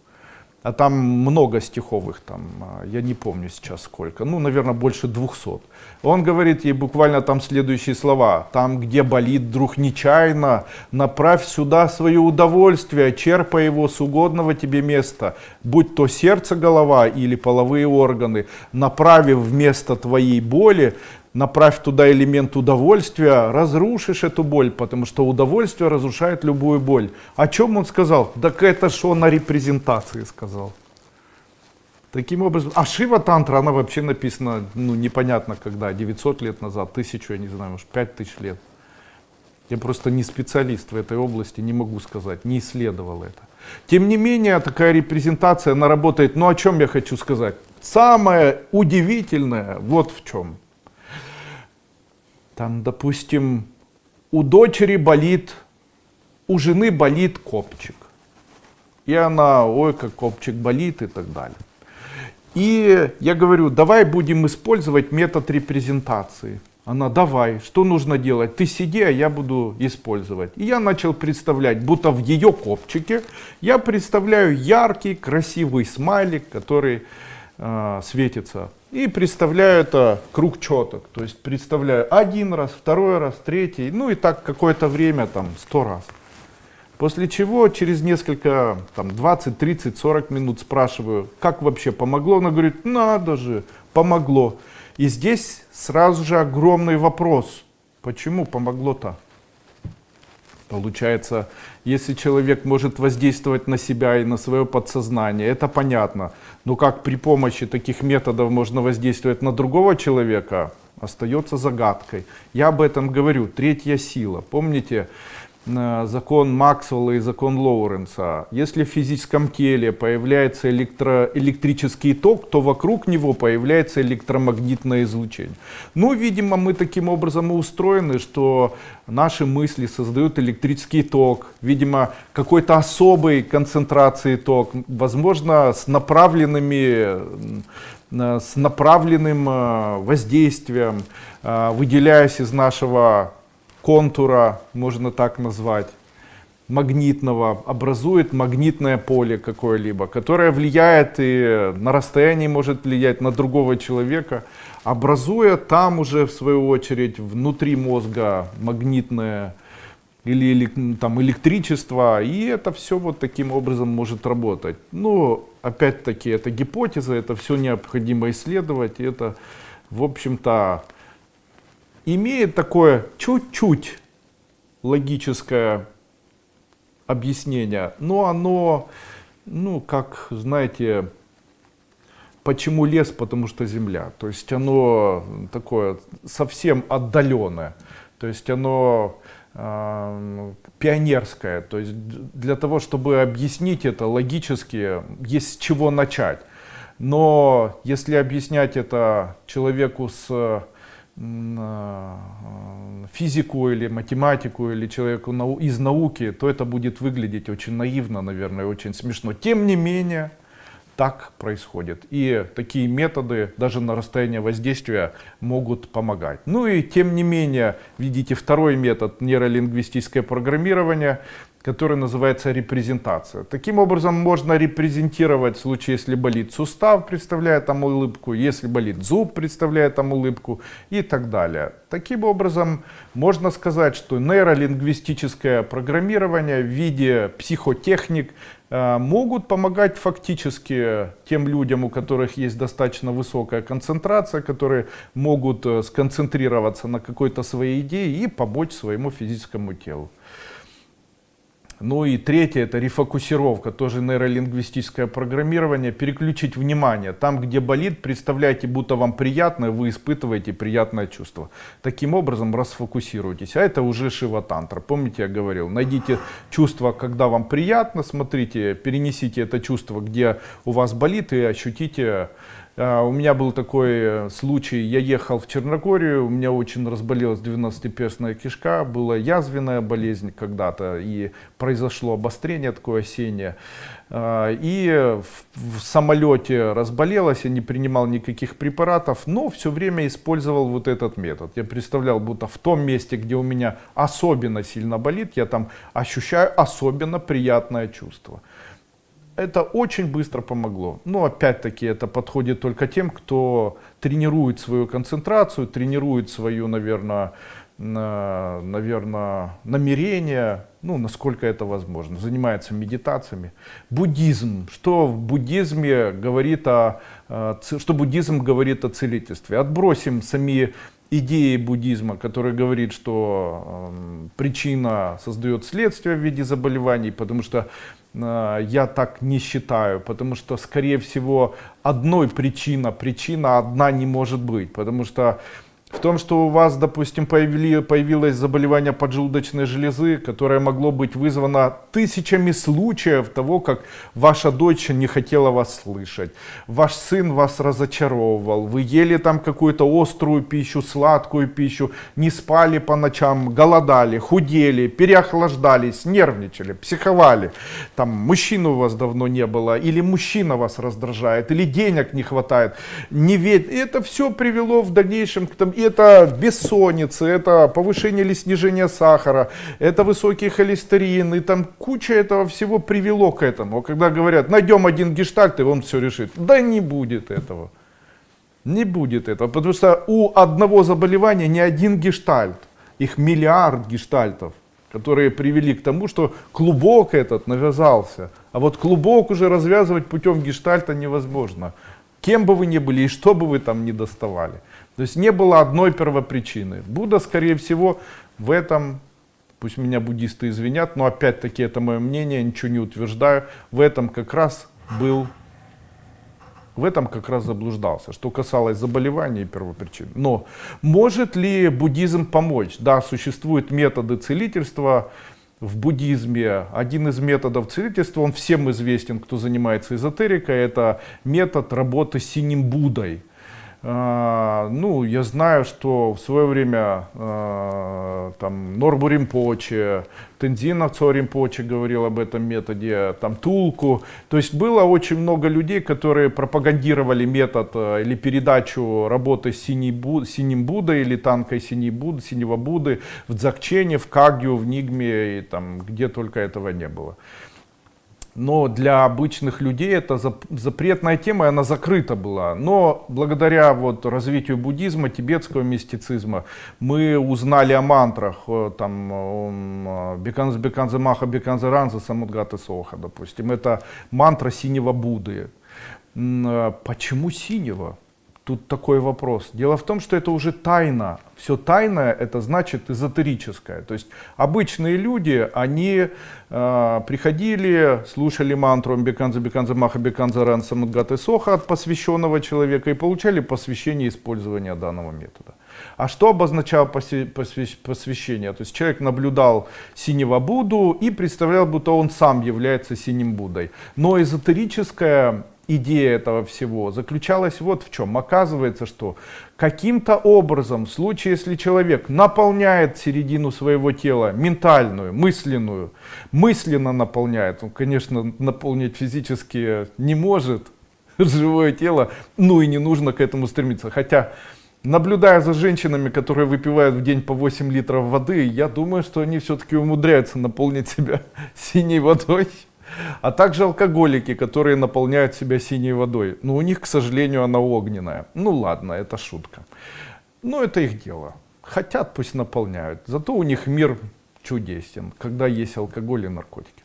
А там много стиховых, там, а, я не помню сейчас сколько, ну, наверное, больше 200. Он говорит ей буквально там следующие слова. Там, где болит вдруг нечаянно, направь сюда свое удовольствие, черпай его с угодного тебе места, будь то сердце, голова или половые органы, направив вместо твоей боли направь туда элемент удовольствия, разрушишь эту боль, потому что удовольствие разрушает любую боль. О чем он сказал? Так это что на репрезентации сказал. Таким образом, а Шива Тантра, она вообще написана, ну, непонятно когда, 900 лет назад, тысячу, я не знаю, может, 5000 лет. Я просто не специалист в этой области, не могу сказать, не исследовал это. Тем не менее, такая репрезентация, она работает, ну, о чем я хочу сказать? Самое удивительное вот в чем. Там, допустим, у дочери болит, у жены болит копчик. И она, ой, как копчик болит и так далее. И я говорю, давай будем использовать метод репрезентации. Она, давай, что нужно делать? Ты сиди, а я буду использовать. И я начал представлять, будто в ее копчике я представляю яркий, красивый смайлик, который э, светится и представляю это круг четок. То есть представляю один раз, второй раз, третий, ну и так какое-то время, там, сто раз. После чего через несколько, там, 20, 30, 40 минут спрашиваю, как вообще помогло? Она говорит, надо же, помогло. И здесь сразу же огромный вопрос, почему помогло-то? Получается, если человек может воздействовать на себя и на свое подсознание, это понятно. Но как при помощи таких методов можно воздействовать на другого человека, остается загадкой. Я об этом говорю. Третья сила. Помните, закон Максвелла и закон Лоуренса. Если в физическом теле появляется электро, электрический ток, то вокруг него появляется электромагнитное излучение. Ну, видимо, мы таким образом и устроены, что наши мысли создают электрический ток. Видимо, какой-то особой концентрации ток, возможно, с направленными э, с направленным э, воздействием, выделяясь из нашего контура, можно так назвать, магнитного, образует магнитное поле какое-либо, которое влияет и на расстоянии может влиять на другого человека, образуя там уже в свою очередь внутри мозга магнитное или там электричество, и это все вот таким образом может работать. Но опять-таки это гипотеза, это все необходимо исследовать, и это в общем-то имеет такое чуть-чуть логическое объяснение, но оно, ну, как, знаете, почему лес, потому что земля. То есть оно такое совсем отдаленное. То есть оно э, пионерское. То есть для того, чтобы объяснить это логически, есть с чего начать. Но если объяснять это человеку с физику или математику или человеку из науки, то это будет выглядеть очень наивно, наверное, очень смешно. Тем не менее, так происходит. И такие методы даже на расстояние воздействия могут помогать. Ну и тем не менее, видите, второй метод нейролингвистическое программирование который называется репрезентация. Таким образом можно репрезентировать в случае, если болит сустав, представляя там улыбку, если болит зуб, представляя там улыбку и так далее. Таким образом можно сказать, что нейролингвистическое программирование в виде психотехник э, могут помогать фактически тем людям, у которых есть достаточно высокая концентрация, которые могут э, сконцентрироваться на какой-то своей идее и помочь своему физическому телу. Ну и третье, это рефокусировка, тоже нейролингвистическое программирование, переключить внимание. Там, где болит, представляйте, будто вам приятно, вы испытываете приятное чувство. Таким образом расфокусируйтесь. А это уже шива-тантра. Помните, я говорил, найдите чувство, когда вам приятно, смотрите, перенесите это чувство, где у вас болит и ощутите у меня был такой э, случай, я ехал в Черногорию, у меня очень разболелась 12-перстная кишка, была язвенная болезнь когда-то, и произошло обострение такое осеннее. А, и в, в самолете разболелась, я не принимал никаких препаратов, но все время использовал вот этот метод. Я представлял, будто в том месте, где у меня особенно сильно болит, я там ощущаю особенно приятное чувство это очень быстро помогло. Но опять-таки это подходит только тем, кто тренирует свою концентрацию, тренирует свою, наверное, наверное, намерение, ну, насколько это возможно, занимается медитациями. Буддизм. Что в буддизме говорит о, что буддизм говорит о целительстве? Отбросим сами идеи буддизма, который говорит, что э, причина создает следствие в виде заболеваний, потому что Э, я так не считаю, потому что, скорее всего, одной причина, причина одна не может быть, потому что в том, что у вас, допустим, появили, появилось заболевание поджелудочной железы, которое могло быть вызвано тысячами случаев того, как ваша дочь не хотела вас слышать, ваш сын вас разочаровывал, вы ели там какую-то острую пищу, сладкую пищу, не спали по ночам, голодали, худели, переохлаждались, нервничали, психовали, там мужчины у вас давно не было, или мужчина вас раздражает, или денег не хватает, не ведь это все привело в дальнейшем к тому, это бессонница, это повышение или снижение сахара, это высокий холестерин, и там куча этого всего привело к этому. Когда говорят, найдем один гештальт, и он все решит. Да не будет этого. Не будет этого, потому что у одного заболевания не один гештальт, их миллиард гештальтов, которые привели к тому, что клубок этот навязался. А вот клубок уже развязывать путем гештальта невозможно. Кем бы вы ни были и что бы вы там ни доставали. То есть не было одной первопричины. Будда, скорее всего, в этом, пусть меня буддисты извинят, но опять-таки это мое мнение, ничего не утверждаю, в этом как раз был, в этом как раз заблуждался, что касалось заболеваний и первопричин. Но может ли буддизм помочь? Да, существуют методы целительства, в буддизме один из методов целительства, он всем известен, кто занимается эзотерикой, это метод работы с синим Буддой. А, ну, я знаю, что в свое время э, там Норбу Римпоче, Тензин Римпоче говорил об этом методе, там Тулку. То есть было очень много людей, которые пропагандировали метод э, или передачу работы с синей Буд, синим Буддой или танкой синей Буд, синего Будды в Дзакчене, в Кагью, в Нигме и там где только этого не было но для обычных людей это запретная тема, и она закрыта была. Но благодаря вот развитию буддизма, тибетского мистицизма, мы узнали о мантрах, э, там, Беканз Беканзе Маха Беканзе Ранза Самудгаты Соха, допустим. Это мантра синего Будды. Э, почему синего? Тут такой вопрос. Дело в том, что это уже тайна. Все тайное, это значит эзотерическое. То есть обычные люди, они э, приходили, слушали мантру Беканза Беканза Маха Беканза Ран Самадгаты Соха от посвященного человека и получали посвящение использования данного метода. А что обозначало посвящение? То есть человек наблюдал синего Будду и представлял, будто он сам является синим Буддой. Но эзотерическое идея этого всего заключалась вот в чем. Оказывается, что каким-то образом, в случае, если человек наполняет середину своего тела, ментальную, мысленную, мысленно наполняет, он, конечно, наполнить физически не может, <laughs> живое тело, ну и не нужно к этому стремиться. Хотя, наблюдая за женщинами, которые выпивают в день по 8 литров воды, я думаю, что они все-таки умудряются наполнить себя <laughs> синей водой. А также алкоголики, которые наполняют себя синей водой. Но у них, к сожалению, она огненная. Ну ладно, это шутка. Но это их дело. Хотят, пусть наполняют. Зато у них мир чудесен, когда есть алкоголь и наркотики.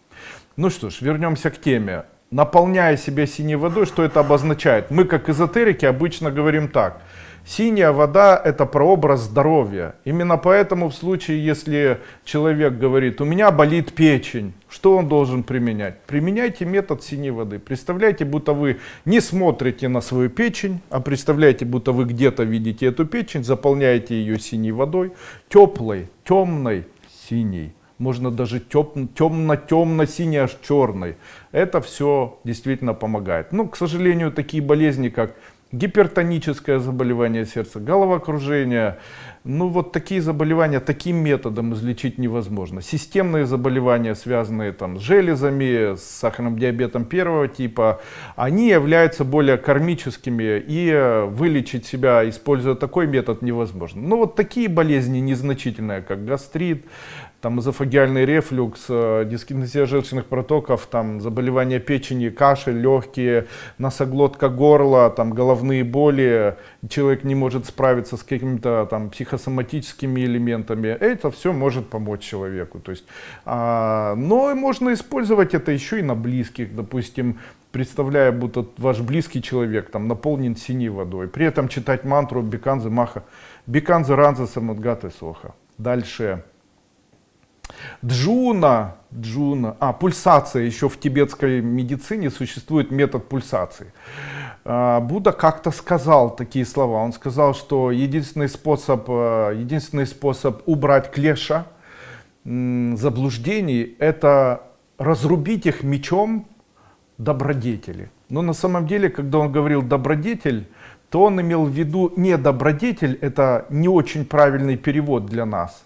Ну что ж, вернемся к теме. Наполняя себя синей водой, что это обозначает? Мы, как эзотерики, обычно говорим так – Синяя вода – это прообраз здоровья. Именно поэтому в случае, если человек говорит, у меня болит печень, что он должен применять? Применяйте метод синей воды. Представляете, будто вы не смотрите на свою печень, а представляете, будто вы где-то видите эту печень, заполняете ее синей водой, теплой, темной, синей. Можно даже темно-темно-синий, аж черный. Это все действительно помогает. Ну, к сожалению, такие болезни, как гипертоническое заболевание сердца, головокружение. Ну вот такие заболевания таким методом излечить невозможно. Системные заболевания, связанные там, с железами, с сахарным диабетом первого типа, они являются более кармическими и э, вылечить себя, используя такой метод, невозможно. Но вот такие болезни незначительные, как гастрит, там эзофагиальный рефлюкс, э, дискинезия желчных протоков, там заболевания печени, кашель, легкие, носоглотка горла, там головные боли, человек не может справиться с какими-то там психосоматическими элементами, это все может помочь человеку. То есть, а, но можно использовать это еще и на близких, допустим, представляя, будто ваш близкий человек там наполнен синей водой, при этом читать мантру Беканзе Маха, Беканзе Радза Самудгате Соха. Дальше. Джуна, джуна, а, пульсация, еще в тибетской медицине существует метод пульсации. А, Будда как-то сказал такие слова, он сказал, что единственный способ, э, единственный способ убрать клеша, заблуждений, это разрубить их мечом добродетели. Но на самом деле, когда он говорил добродетель, то он имел в виду не добродетель, это не очень правильный перевод для нас,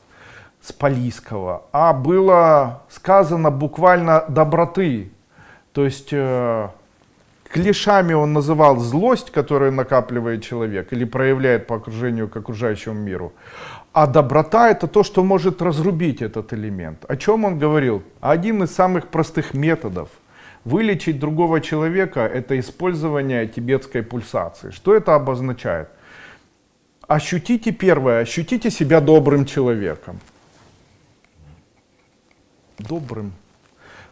с палийского, а было сказано буквально доброты. То есть э, клешами он называл злость, которую накапливает человек или проявляет по окружению к окружающему миру. А доброта это то, что может разрубить этот элемент. О чем он говорил? Один из самых простых методов вылечить другого человека это использование тибетской пульсации. Что это обозначает? Ощутите первое, ощутите себя добрым человеком добрым.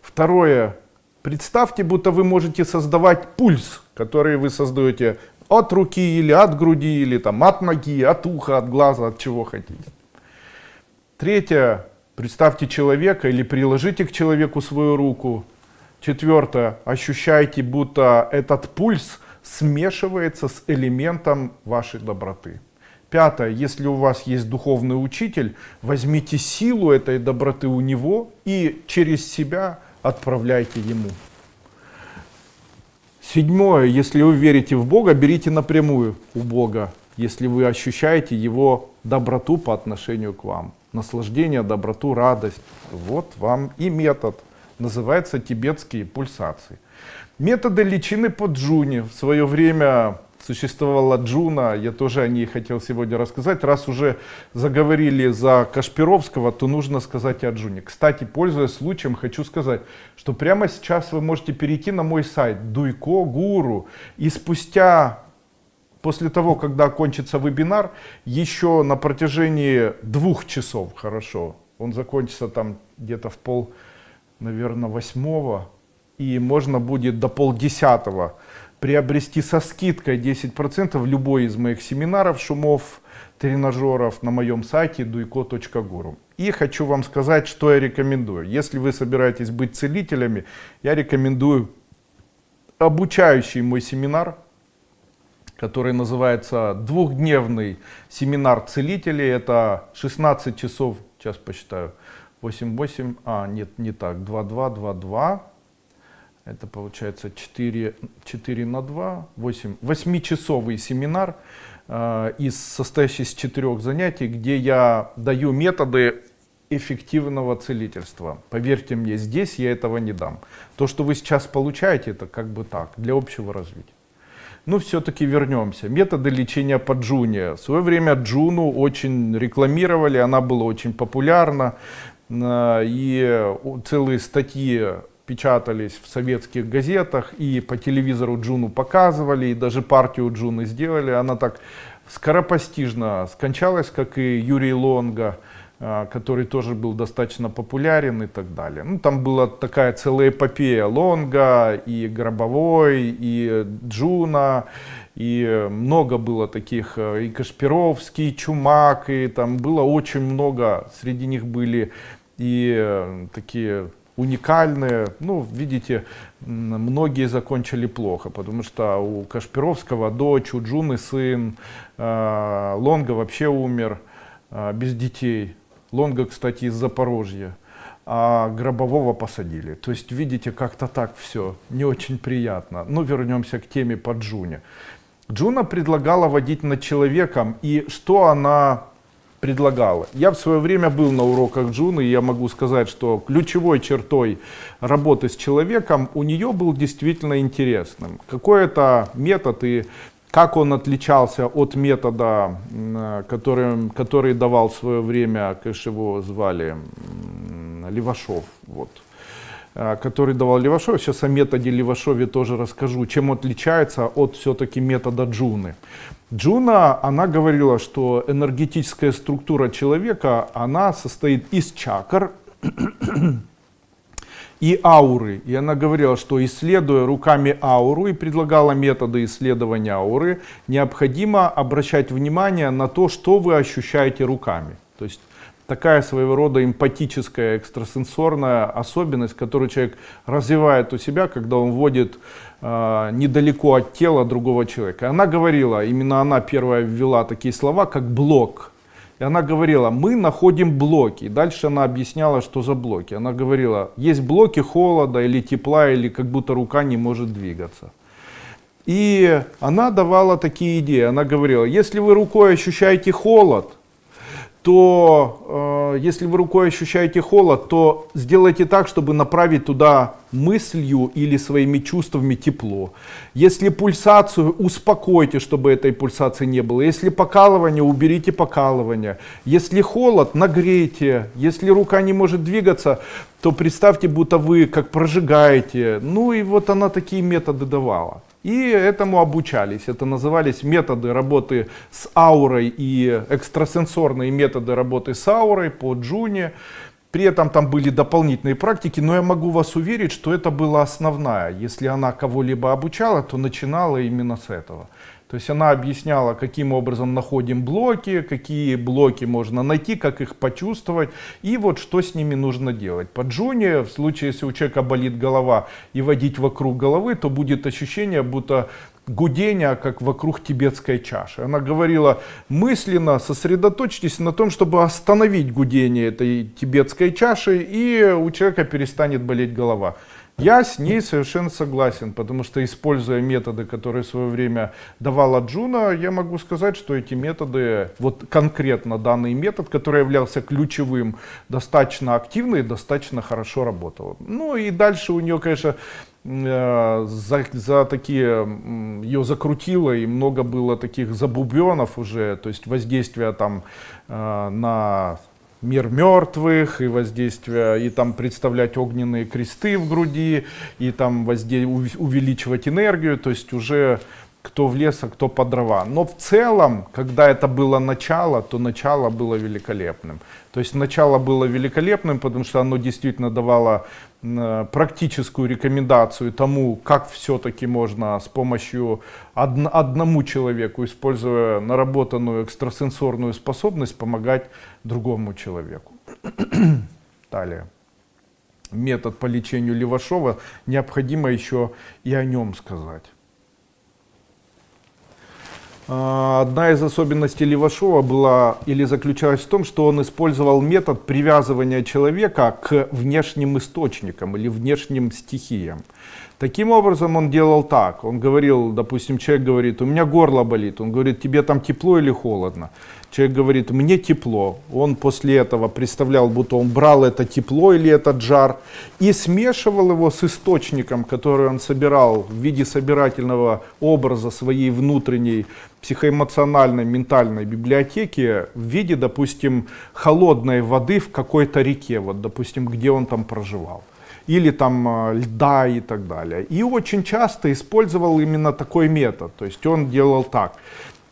Второе. Представьте, будто вы можете создавать пульс, который вы создаете от руки или от груди, или там от ноги, от уха, от глаза, от чего хотите. Третье. Представьте человека или приложите к человеку свою руку. Четвертое. Ощущайте, будто этот пульс смешивается с элементом вашей доброты. Пятое, если у вас есть духовный учитель, возьмите силу этой доброты у него и через себя отправляйте ему. Седьмое, если вы верите в Бога, берите напрямую у Бога, если вы ощущаете Его доброту по отношению к вам. Наслаждение, доброту, радость. Вот вам и метод. Называется тибетские пульсации. Методы личины по джуне. В свое время существовала Джуна, я тоже о ней хотел сегодня рассказать. Раз уже заговорили за Кашпировского, то нужно сказать о Джуне. Кстати, пользуясь случаем, хочу сказать, что прямо сейчас вы можете перейти на мой сайт Дуйко Гуру и спустя после того, когда окончится вебинар, еще на протяжении двух часов, хорошо, он закончится там где-то в пол, наверное, восьмого, и можно будет до полдесятого приобрести со скидкой 10% любой из моих семинаров, шумов, тренажеров на моем сайте duiko.guru. И хочу вам сказать, что я рекомендую. Если вы собираетесь быть целителями, я рекомендую обучающий мой семинар, который называется двухдневный семинар целителей. Это 16 часов, сейчас посчитаю, 8-8, а нет, не так, 2-2-2-2, это получается 4, 4 на 2, 8, 8-часовый семинар, э, из, состоящий из четырех занятий, где я даю методы эффективного целительства. Поверьте мне, здесь я этого не дам. То, что вы сейчас получаете, это как бы так, для общего развития. Но все-таки вернемся. Методы лечения по Джуне. В свое время Джуну очень рекламировали, она была очень популярна. Э, и целые статьи печатались в советских газетах, и по телевизору Джуну показывали, и даже партию Джуны сделали. Она так скоропостижно скончалась, как и Юрий Лонга. А, который тоже был достаточно популярен и так далее. Ну, там была такая целая эпопея Лонга, и Гробовой, и Джуна, и много было таких, э, и Кашпировский, и Чумак, и там было очень много, среди них были и э, такие уникальные. Ну, видите, многие закончили плохо, потому что у Кашпировского дочь, у Джуны сын, э, Лонга вообще умер без детей. Лонга, кстати, из Запорожья. А Гробового посадили. То есть, видите, как-то так все не очень приятно. Но ну, вернемся к теме по Джуне. Джуна предлагала водить над человеком. И что она предлагала? Я в свое время был на уроках Джуны, и я могу сказать, что ключевой чертой работы с человеком у нее был действительно интересным. Какой-то метод и как он отличался от метода, который, который давал в свое время, конечно, его звали Левашов, вот, который давал Левашов. Сейчас о методе Левашове тоже расскажу, чем отличается от все-таки метода Джуны. Джуна, она говорила, что энергетическая структура человека, она состоит из чакр, <clears throat> и ауры. И она говорила, что исследуя руками ауру и предлагала методы исследования ауры, необходимо обращать внимание на то, что вы ощущаете руками. То есть такая своего рода эмпатическая экстрасенсорная особенность, которую человек развивает у себя, когда он вводит э, недалеко от тела другого человека. Она говорила, именно она первая ввела такие слова, как блок. И она говорила, мы находим блоки. И дальше она объясняла, что за блоки. Она говорила, есть блоки холода или тепла, или как будто рука не может двигаться. И она давала такие идеи. Она говорила, если вы рукой ощущаете холод, то э, если вы рукой ощущаете холод, то сделайте так, чтобы направить туда мыслью или своими чувствами тепло. Если пульсацию, успокойте, чтобы этой пульсации не было. Если покалывание, уберите покалывание. Если холод, нагрейте. Если рука не может двигаться, то представьте, будто вы как прожигаете. Ну и вот она такие методы давала. И этому обучались. Это назывались методы работы с аурой и экстрасенсорные методы работы с аурой по Джуне. При этом там были дополнительные практики, но я могу вас уверить, что это была основная. Если она кого-либо обучала, то начинала именно с этого. То есть она объясняла, каким образом находим блоки, какие блоки можно найти, как их почувствовать и вот что с ними нужно делать. По Джуне, в случае, если у человека болит голова и водить вокруг головы, то будет ощущение, будто гудение, как вокруг тибетской чаши. Она говорила, мысленно сосредоточьтесь на том, чтобы остановить гудение этой тибетской чаши, и у человека перестанет болеть голова. Я с ней совершенно согласен, потому что используя методы, которые в свое время давала Джуна, я могу сказать, что эти методы, вот конкретно данный метод, который являлся ключевым, достаточно активно и достаточно хорошо работал. Ну и дальше у нее, конечно, э, за, за такие ее закрутило и много было таких забубенов уже, то есть воздействия там э, на мир мертвых, и воздействие, и там представлять огненные кресты в груди, и там возде... увеличивать энергию, то есть уже кто в лес, а кто по дрова. Но в целом, когда это было начало, то начало было великолепным. То есть начало было великолепным, потому что оно действительно давало практическую рекомендацию тому, как все-таки можно с помощью од одному человеку, используя наработанную экстрасенсорную способность, помогать другому человеку. <clears throat> Далее. Метод по лечению Левашова, необходимо еще и о нем сказать. А, одна из особенностей Левашова была или заключалась в том, что он использовал метод привязывания человека к внешним источникам или внешним стихиям. Таким образом он делал так. Он говорил, допустим, человек говорит, у меня горло болит. Он говорит, тебе там тепло или холодно. Человек говорит, мне тепло. Он после этого представлял, будто он брал это тепло или этот жар и смешивал его с источником, который он собирал в виде собирательного образа своей внутренней психоэмоциональной, ментальной библиотеки в виде, допустим, холодной воды в какой-то реке, вот, допустим, где он там проживал или там э, льда и так далее. И очень часто использовал именно такой метод. То есть он делал так.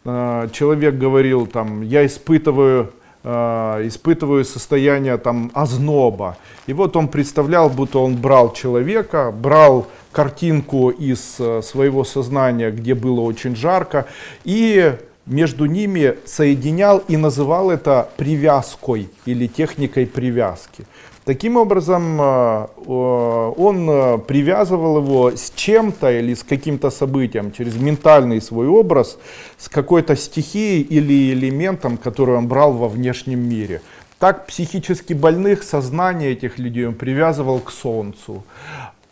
Э, человек говорил там, я испытываю э, испытываю состояние там озноба. И вот он представлял, будто он брал человека, брал картинку из своего сознания, где было очень жарко, и между ними соединял и называл это привязкой или техникой привязки. Таким образом, э, он э, привязывал его с чем-то или с каким-то событием через ментальный свой образ, с какой-то стихией или элементом, который он брал во внешнем мире. Так психически больных сознание этих людей он привязывал к Солнцу.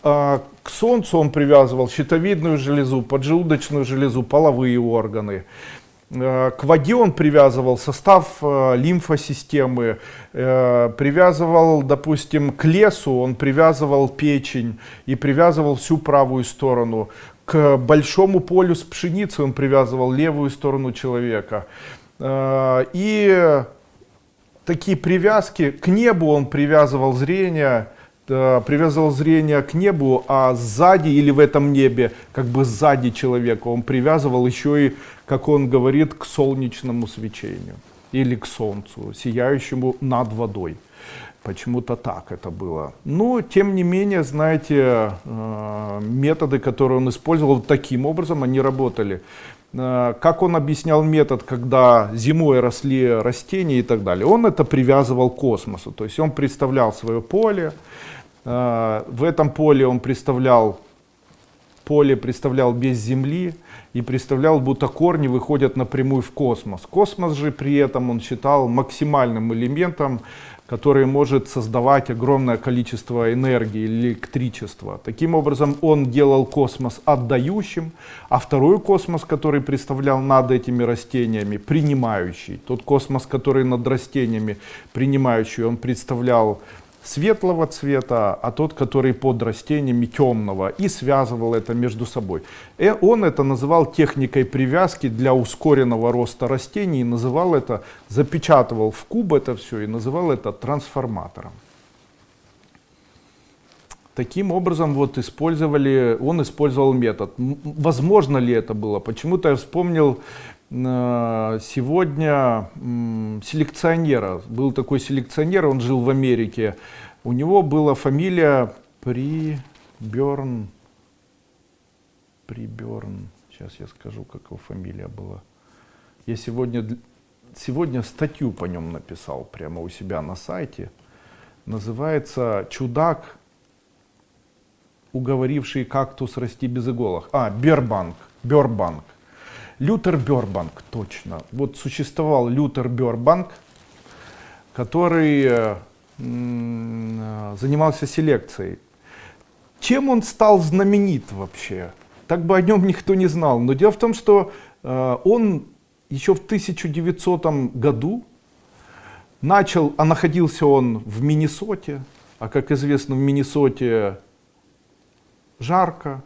А, к Солнцу он привязывал щитовидную железу, поджелудочную железу, половые органы. Э, к воде он привязывал состав э, лимфосистемы, э, привязывал, допустим, к лесу, он привязывал печень и привязывал всю правую сторону. К большому полю с пшеницей он привязывал левую сторону человека. И такие привязки, к небу он привязывал зрение, привязывал зрение к небу, а сзади или в этом небе, как бы сзади человека, он привязывал еще и, как он говорит, к солнечному свечению или к солнцу, сияющему над водой. Почему-то так это было. Но, тем не менее, знаете, э, методы, которые он использовал таким образом, они работали. Э, как он объяснял метод, когда зимой росли растения и так далее? Он это привязывал к космосу. То есть он представлял свое поле, э, в этом поле он представлял, поле представлял без земли и представлял, будто корни выходят напрямую в космос. Космос же при этом он считал максимальным элементом который может создавать огромное количество энергии, электричества. Таким образом, он делал космос отдающим, а второй космос, который представлял над этими растениями, принимающий. Тот космос, который над растениями принимающий, он представлял светлого цвета, а тот, который под растениями темного, и связывал это между собой. И э, он это называл техникой привязки для ускоренного роста растений, и называл это, запечатывал в куб это все и называл это трансформатором. Таким образом вот использовали, он использовал метод. Возможно ли это было? Почему-то я вспомнил сегодня селекционера. Был такой селекционер, он жил в Америке. У него была фамилия Приберн. Приберн. Сейчас я скажу, как его фамилия была. Я сегодня, сегодня статью по нем написал прямо у себя на сайте. Называется «Чудак уговоривший кактус расти без иголок. А, Бербанк, Бербанк. Лютер Бербанк, точно. Вот существовал Лютер Бербанк, который э, занимался селекцией. Чем он стал знаменит вообще? Так бы о нем никто не знал. Но дело в том, что э, он еще в 1900 году начал, а находился он в Миннесоте, а как известно в Миннесоте жарко.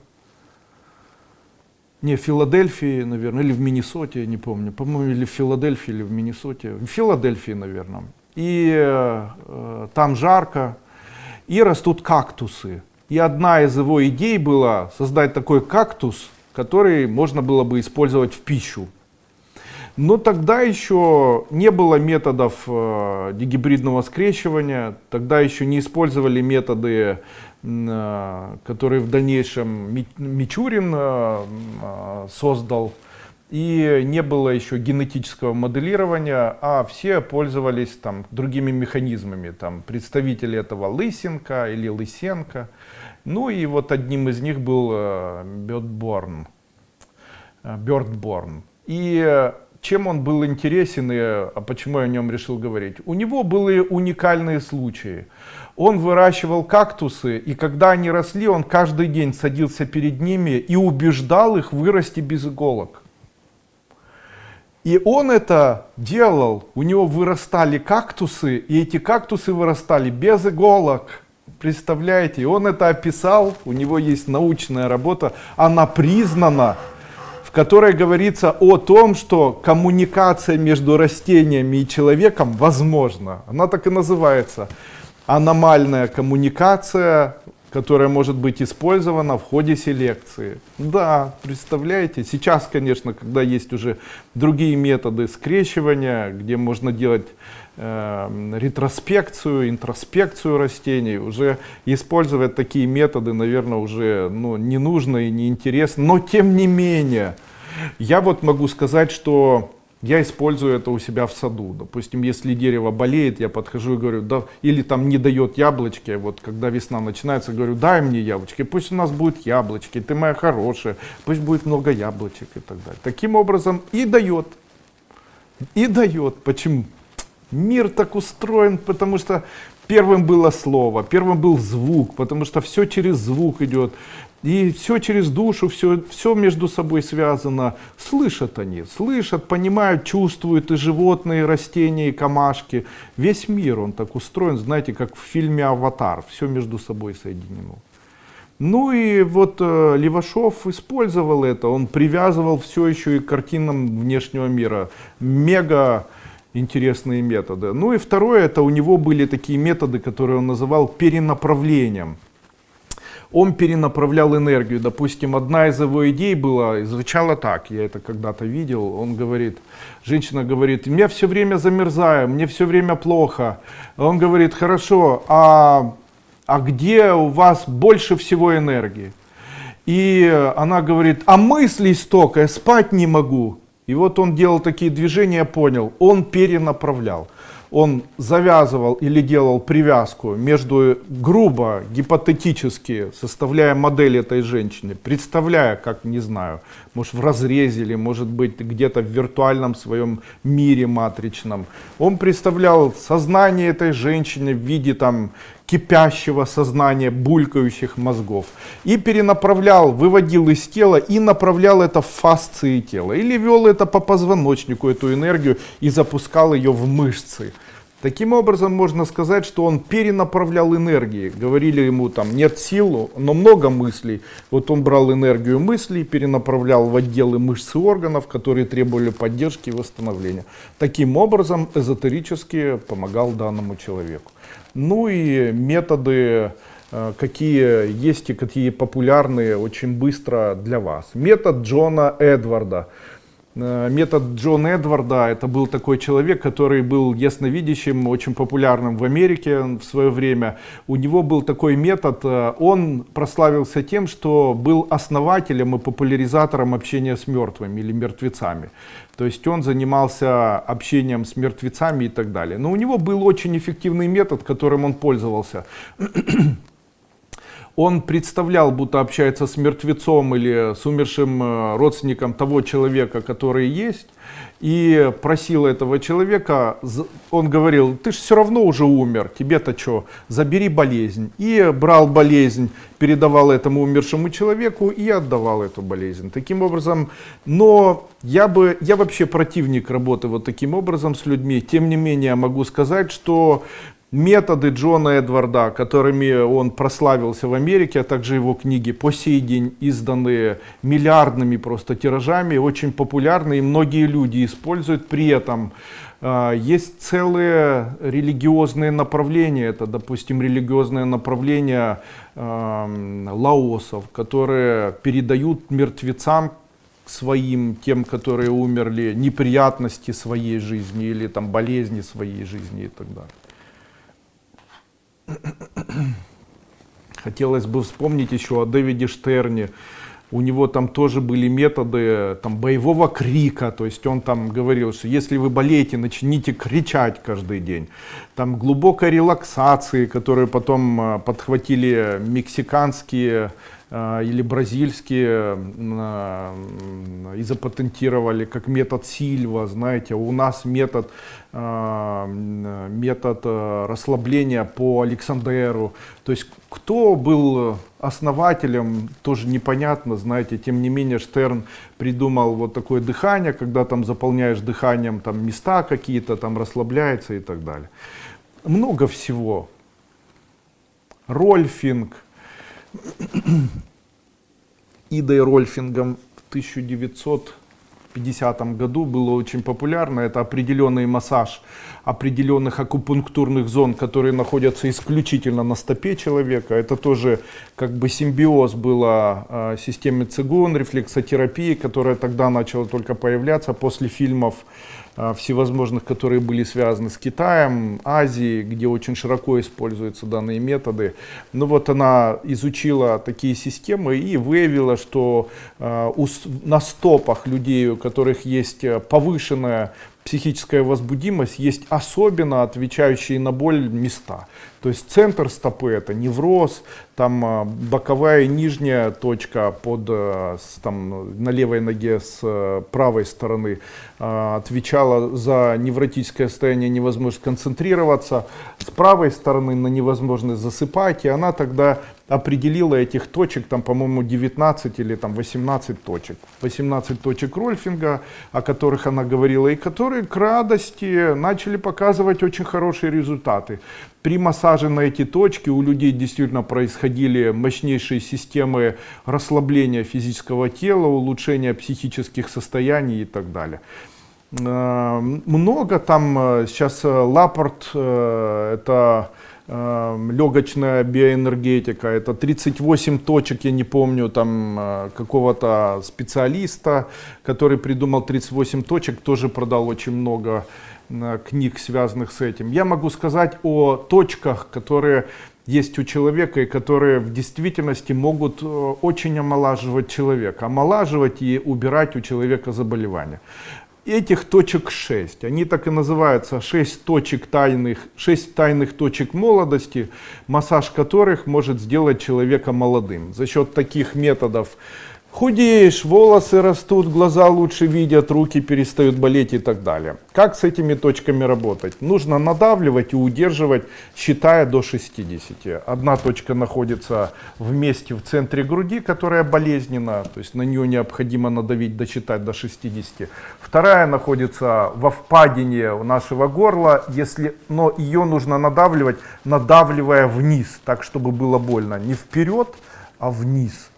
Не, в Филадельфии, наверное, или в Миннесоте, не помню. По-моему, или в Филадельфии, или в Миннесоте. В Филадельфии, наверное. И э, там жарко. И растут кактусы. И одна из его идей была создать такой кактус, который можно было бы использовать в пищу. Но тогда еще не было методов э, дегибридного скрещивания, тогда еще не использовали методы Э, который в дальнейшем Мичурин э, э, создал. И не было еще генетического моделирования, а все пользовались там другими механизмами. Там представители этого Лысенко или Лысенко. Ну и вот одним из них был Бёрдборн. Бёрдборн. И чем он был интересен и почему я о нем решил говорить? У него были уникальные случаи. Он выращивал кактусы, и когда они росли, он каждый день садился перед ними и убеждал их вырасти без иголок. И он это делал, у него вырастали кактусы, и эти кактусы вырастали без иголок. Представляете, он это описал, у него есть научная работа, она признана, в которой говорится о том, что коммуникация между растениями и человеком возможна. Она так и называется. Аномальная коммуникация которая может быть использована в ходе селекции. Да, представляете, сейчас, конечно, когда есть уже другие методы скрещивания, где можно делать э, ретроспекцию, интроспекцию растений, уже использовать такие методы, наверное, уже ну, не нужно и не интересно, но тем не менее, я вот могу сказать, что я использую это у себя в саду. Допустим, если дерево болеет, я подхожу и говорю, да, или там не дает яблочки, вот когда весна начинается, говорю, дай мне яблочки, пусть у нас будут яблочки, ты моя хорошая, пусть будет много яблочек и так далее. Таким образом и дает, и дает. Почему? Мир так устроен, потому что первым было слово, первым был звук, потому что все через звук идет. И все через душу, все, все между собой связано. Слышат они, слышат, понимают, чувствуют и животные, и растения, и камашки. Весь мир, он так устроен, знаете, как в фильме «Аватар». Все между собой соединено. Ну и вот э, Левашов использовал это, он привязывал все еще и к картинам внешнего мира. Мега интересные методы. Ну и второе, это у него были такие методы, которые он называл перенаправлением он перенаправлял энергию. Допустим, одна из его идей была, звучала так, я это когда-то видел, он говорит, женщина говорит, мне все время замерзаю, мне все время плохо. Он говорит, хорошо, а, а где у вас больше всего энергии? И она говорит, а мыслей столько, я спать не могу. И вот он делал такие движения, понял, он перенаправлял он завязывал или делал привязку между грубо, гипотетически, составляя модель этой женщины, представляя, как, не знаю, может в разрезе или может быть где-то в виртуальном своем мире матричном. Он представлял сознание этой женщины в виде там кипящего сознания, булькающих мозгов. И перенаправлял, выводил из тела и направлял это в фасции тела. Или вел это по позвоночнику, эту энергию, и запускал ее в мышцы. Таким образом, можно сказать, что он перенаправлял энергии. Говорили ему, там нет сил, но много мыслей. Вот он брал энергию мыслей, перенаправлял в отделы мышц и органов, которые требовали поддержки и восстановления. Таким образом, эзотерически помогал данному человеку. Ну и методы, э, какие есть и какие популярные очень быстро для вас. Метод Джона Эдварда. Э, метод Джона Эдварда, это был такой человек, который был ясновидящим, очень популярным в Америке в свое время. У него был такой метод, э, он прославился тем, что был основателем и популяризатором общения с мертвыми или мертвецами. То есть он занимался общением с мертвецами и так далее. Но у него был очень эффективный метод, которым он пользовался он представлял, будто общается с мертвецом или с умершим э, родственником того человека, который есть, и просил этого человека, он говорил, ты же все равно уже умер, тебе-то что, забери болезнь. И брал болезнь, передавал этому умершему человеку и отдавал эту болезнь. Таким образом, но я, бы, я вообще противник работы вот таким образом с людьми. Тем не менее, могу сказать, что методы Джона Эдварда, которыми он прославился в Америке, а также его книги по сей день изданы миллиардными просто тиражами, очень популярны и многие люди используют. При этом э, есть целые религиозные направления, это, допустим, религиозное направление лаосов, которые передают мертвецам своим, тем, которые умерли, неприятности своей жизни или там болезни своей жизни и так далее. Хотелось бы вспомнить еще о Дэвиде Штерне. У него там тоже были методы там, боевого крика, то есть он там говорил, что если вы болеете, начните кричать каждый день. Там глубокой релаксации, которую потом а, подхватили мексиканские или бразильские и запатентировали как метод Сильва, знаете, у нас метод, метод расслабления по Александеру. То есть кто был основателем, тоже непонятно, знаете, тем не менее Штерн придумал вот такое дыхание, когда там заполняешь дыханием там места какие-то, там расслабляется и так далее. Много всего. Рольфинг. <clears throat> Идой Рольфингом в 1950 году было очень популярно. Это определенный массаж определенных акупунктурных зон, которые находятся исключительно на стопе человека. Это тоже как бы симбиоз было э, системы цигун, рефлексотерапии, которая тогда начала только появляться после фильмов а, всевозможных, которые были связаны с Китаем, Азией, где очень широко используются данные методы. Ну вот она изучила такие системы и выявила, что э, у, на стопах людей, у которых есть повышенная психическая возбудимость, есть особенно отвечающие на боль места. То есть центр стопы это невроз, там а, боковая нижняя точка под, э, там, на левой ноге с э, правой стороны а, отвечала за невротическое состояние, невозможность концентрироваться, с правой стороны на невозможность засыпать, и она тогда определила этих точек, там, по-моему, 19 или там 18 точек. 18 точек Рольфинга, о которых она говорила, и которые к радости начали показывать очень хорошие результаты. При массаже на эти точки у людей действительно происходили мощнейшие системы расслабления физического тела, улучшения психических состояний и так далее. Э, много там э, сейчас э, Лапорт, это легочная биоэнергетика, это 38 точек, я не помню, там какого-то специалиста, который придумал 38 точек, тоже продал очень много книг, связанных с этим. Я могу сказать о точках, которые есть у человека и которые в действительности могут очень омолаживать человека, омолаживать и убирать у человека заболевания. Этих точек 6, они так и называются, 6 точек тайных, 6 тайных точек молодости, массаж которых может сделать человека молодым. За счет таких методов Худеешь, волосы растут, глаза лучше видят, руки перестают болеть и так далее. Как с этими точками работать? Нужно надавливать и удерживать, считая до 60. Одна точка находится в месте в центре груди, которая болезненна, то есть на нее необходимо надавить, досчитать до 60. Вторая находится во впадине нашего горла, если, но ее нужно надавливать, надавливая вниз, так чтобы было больно. Не вперед, а вниз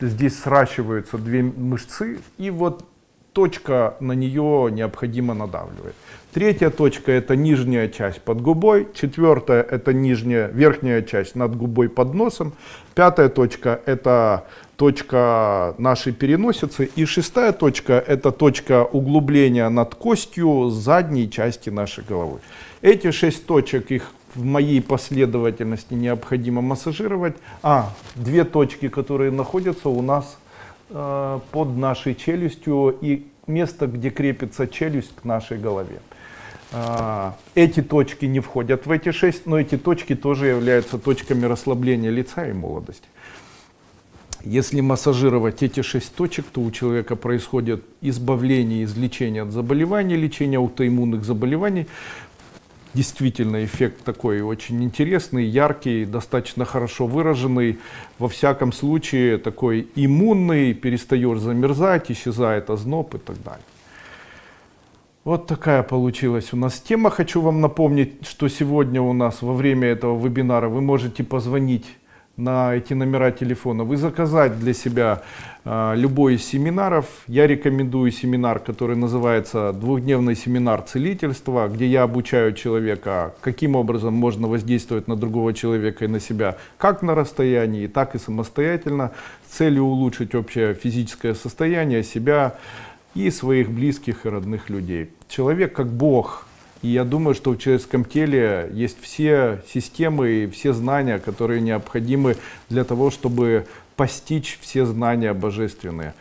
здесь сращиваются две мышцы, и вот точка на нее необходимо надавливать. Третья точка это нижняя часть под губой, четвертая это нижняя, верхняя часть над губой под носом, пятая точка это точка нашей переносицы и шестая точка это точка углубления над костью задней части нашей головы. Эти шесть точек, их в моей последовательности необходимо массажировать. А, две точки, которые находятся у нас э, под нашей челюстью и место, где крепится челюсть к нашей голове. Э, эти точки не входят в эти шесть, но эти точки тоже являются точками расслабления лица и молодости. Если массажировать эти шесть точек, то у человека происходит избавление, излечение от заболеваний, лечение аутоиммунных заболеваний, действительно эффект такой очень интересный, яркий, достаточно хорошо выраженный. Во всяком случае такой иммунный, перестаешь замерзать, исчезает озноб и так далее. Вот такая получилась у нас тема. Хочу вам напомнить, что сегодня у нас во время этого вебинара вы можете позвонить на эти номера телефона, вы заказать для себя э, любой из семинаров. Я рекомендую семинар, который называется «Двухдневный семинар целительства», где я обучаю человека, каким образом можно воздействовать на другого человека и на себя, как на расстоянии, так и самостоятельно, с целью улучшить общее физическое состояние себя и своих близких и родных людей. Человек как Бог и я думаю, что в человеческом теле есть все системы и все знания, которые необходимы для того, чтобы постичь все знания божественные.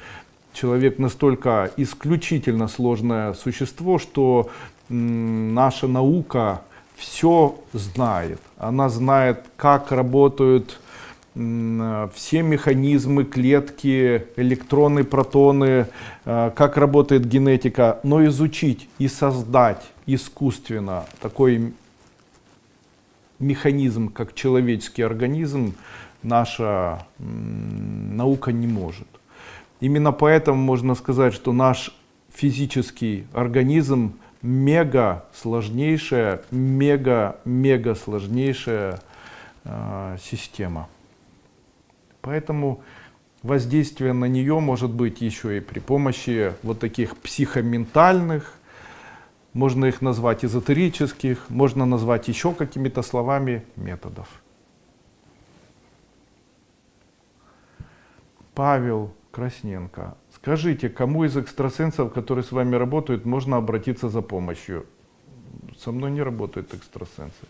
Человек настолько исключительно сложное существо, что наша наука все знает. Она знает, как работают все механизмы, клетки, электроны, протоны, э, как работает генетика, но изучить и создать искусственно такой механизм, как человеческий организм, наша наука не может. Именно поэтому можно сказать, что наш физический организм мега сложнейшая, мега, мега сложнейшая э, система. Поэтому воздействие на нее может быть еще и при помощи вот таких психоментальных, можно их назвать эзотерических, можно назвать еще какими-то словами методов. Павел Красненко. Скажите, кому из экстрасенсов, которые с вами работают, можно обратиться за помощью? Со мной не работают экстрасенсы.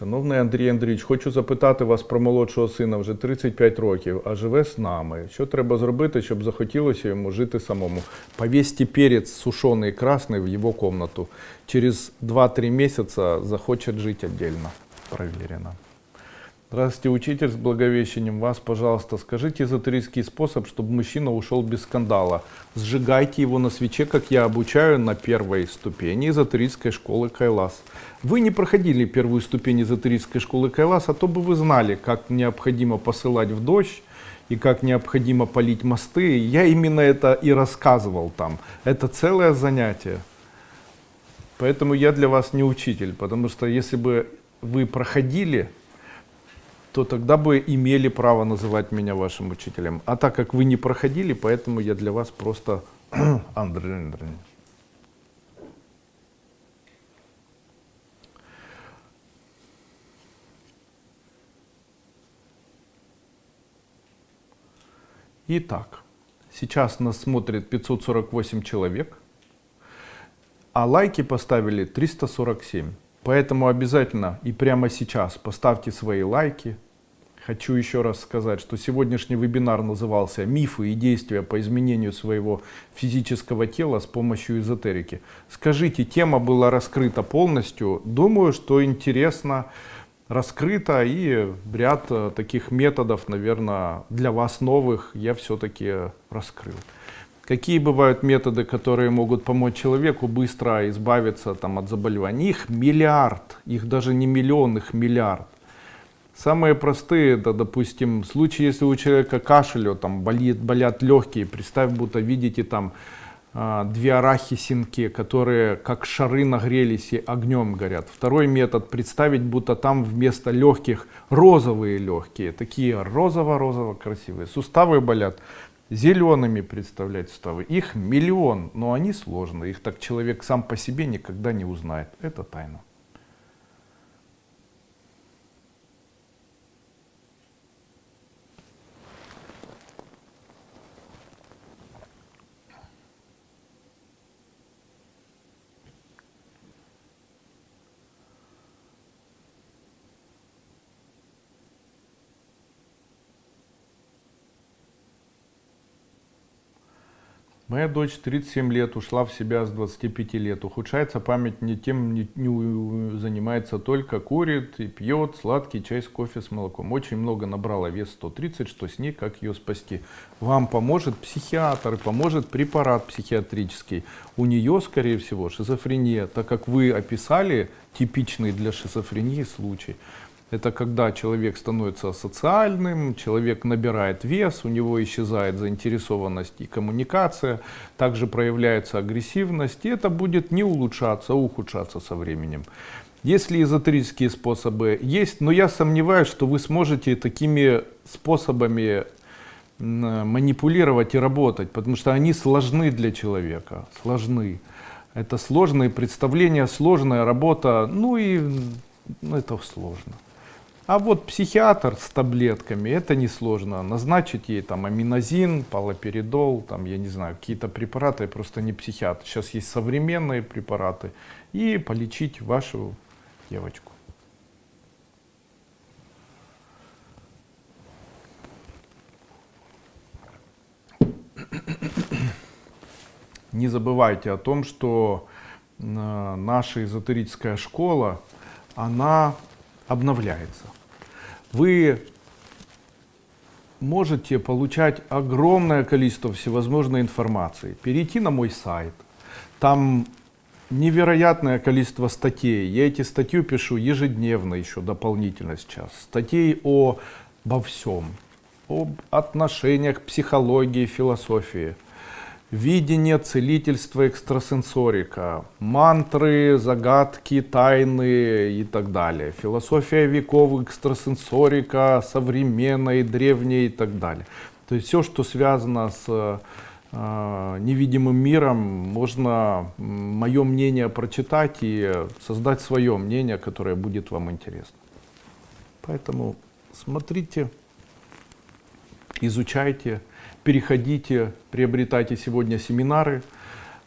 Шановний Андрій Андрійович, хочу запитати вас про молодшого сина вже 35 років, а живе з нами. Що треба зробити, щоб захотілося йому жити самому? Повесьте перець сушений красний в його кімнату. Через 2-3 місяці захоче жити віддільно. Проверено. Здравствуйте, учитель с Благовещением. Вас, пожалуйста, скажите эзотерический способ, чтобы мужчина ушел без скандала. Сжигайте его на свече, как я обучаю на первой ступени эзотерической школы Кайлас. Вы не проходили первую ступень эзотерической школы Кайлас, а то бы вы знали, как необходимо посылать в дождь, и как необходимо полить мосты. Я именно это и рассказывал там. Это целое занятие. Поэтому я для вас не учитель, потому что если бы вы проходили то тогда бы имели право называть меня вашим учителем. А так как вы не проходили, поэтому я для вас просто <clears throat> Андрей Андреевич. Итак, сейчас нас смотрит 548 человек, а лайки поставили 347. Поэтому обязательно и прямо сейчас поставьте свои лайки. Хочу еще раз сказать, что сегодняшний вебинар назывался «Мифы и действия по изменению своего физического тела с помощью эзотерики». Скажите, тема была раскрыта полностью. Думаю, что интересно раскрыто и ряд э, таких методов, наверное, для вас новых я все-таки раскрыл. Какие бывают методы, которые могут помочь человеку быстро избавиться там, от заболеваний? Их миллиард, их даже не миллион, их миллиард. Самые простые, это, допустим, случаи, если у человека кашель, там болит, болят легкие, представь, будто видите там а, две арахисинки, которые как шары нагрелись и огнем горят. Второй метод, представить, будто там вместо легких розовые легкие, такие розово-розово красивые. Суставы болят, зелеными представлять суставы. Их миллион, но они сложные. Их так человек сам по себе никогда не узнает. Это тайна. Моя дочь 37 лет, ушла в себя с 25 лет. Ухудшается память, не тем не, не занимается только, курит и пьет сладкий чай с кофе с молоком. Очень много набрала вес 130, что с ней, как ее спасти. Вам поможет психиатр, поможет препарат психиатрический. У нее, скорее всего, шизофрения, так как вы описали типичный для шизофрении случай. Это когда человек становится социальным, человек набирает вес, у него исчезает заинтересованность и коммуникация, также проявляется агрессивность, и это будет не улучшаться, а ухудшаться со временем. Если эзотерические способы есть, но я сомневаюсь, что вы сможете такими способами манипулировать и работать, потому что они сложны для человека, сложны. Это сложные представления, сложная работа, ну и ну, это сложно. А вот психиатр с таблетками, это несложно. Назначить ей там аминозин, палоперидол, там, я не знаю, какие-то препараты, я просто не психиатр. Сейчас есть современные препараты. И полечить вашу девочку. не забывайте о том, что э, наша эзотерическая школа, она обновляется. Вы можете получать огромное количество всевозможной информации. Перейти на мой сайт. Там невероятное количество статей. Я эти статьи пишу ежедневно еще дополнительно сейчас. Статей о, обо всем. Об отношениях, психологии, философии видение, целительство, экстрасенсорика, мантры, загадки, тайны и так далее. Философия веков, экстрасенсорика, современная, древняя и так далее. То есть все, что связано с э, невидимым миром, можно мое мнение прочитать и создать свое мнение, которое будет вам интересно. Поэтому смотрите, изучайте, переходите, приобретайте сегодня семинары.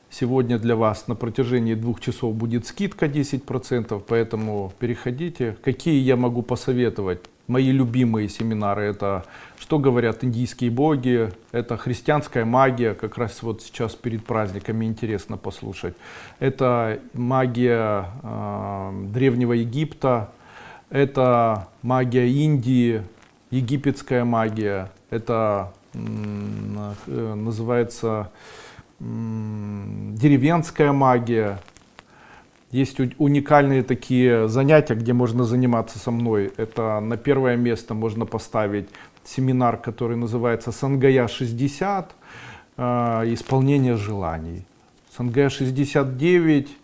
Сегодня для вас на протяжении двух часов будет скидка 10%, поэтому переходите. Какие я могу посоветовать? Мои любимые семинары это «Что говорят индийские боги», это «Христианская магия», как раз вот сейчас перед праздниками интересно послушать. Это магия э, Древнего Египта, это магия Индии, египетская магия, это называется деревенская магия. Есть уникальные такие занятия, где можно заниматься со мной. Это на первое место можно поставить семинар, который называется Сангая 60, э, исполнение желаний. Сангая 69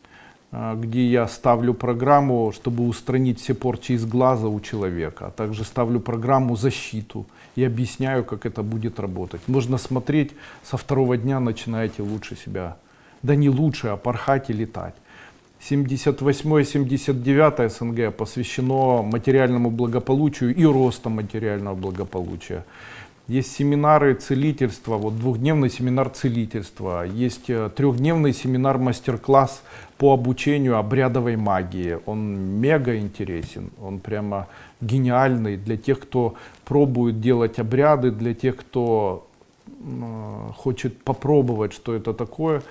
а, где я ставлю программу, чтобы устранить все порчи из глаза у человека, а также ставлю программу защиту и объясняю, как это будет работать. Можно смотреть, со второго дня начинаете лучше себя, да не лучше, а порхать и летать. 78-79 СНГ посвящено материальному благополучию и росту материального благополучия. Есть семинары целительства, вот двухдневный семинар целительства, есть э, трехдневный семинар мастер-класс по обучению обрядовой магии. Он мега интересен, он прямо гениальный для тех, кто пробует делать обряды, для тех, кто хочет попробовать, что это такое.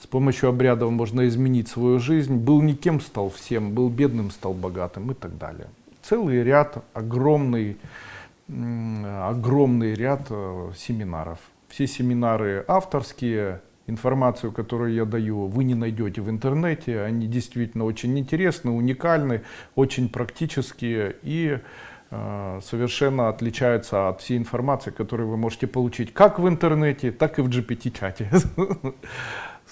С помощью обрядов можно изменить свою жизнь. Был никем, стал всем, был бедным, стал богатым и так далее. Целый ряд огромный огромный ряд э, семинаров. Все семинары авторские, информацию, которую я даю, вы не найдете в интернете. Они действительно очень интересны, уникальны, очень практические и совершенно отличаются от всей информации, которую вы можете получить как в интернете, так и в GPT-чате. <laughs>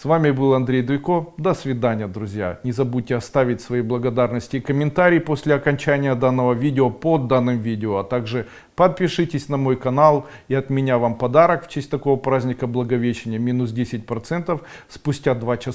С вами был Андрей Дуйко. До свидания, друзья. Не забудьте оставить свои благодарности и комментарии после окончания данного видео под данным видео. А также подпишитесь на мой канал и от меня вам подарок в честь такого праздника Благовещения. Минус 10% спустя 2 часа.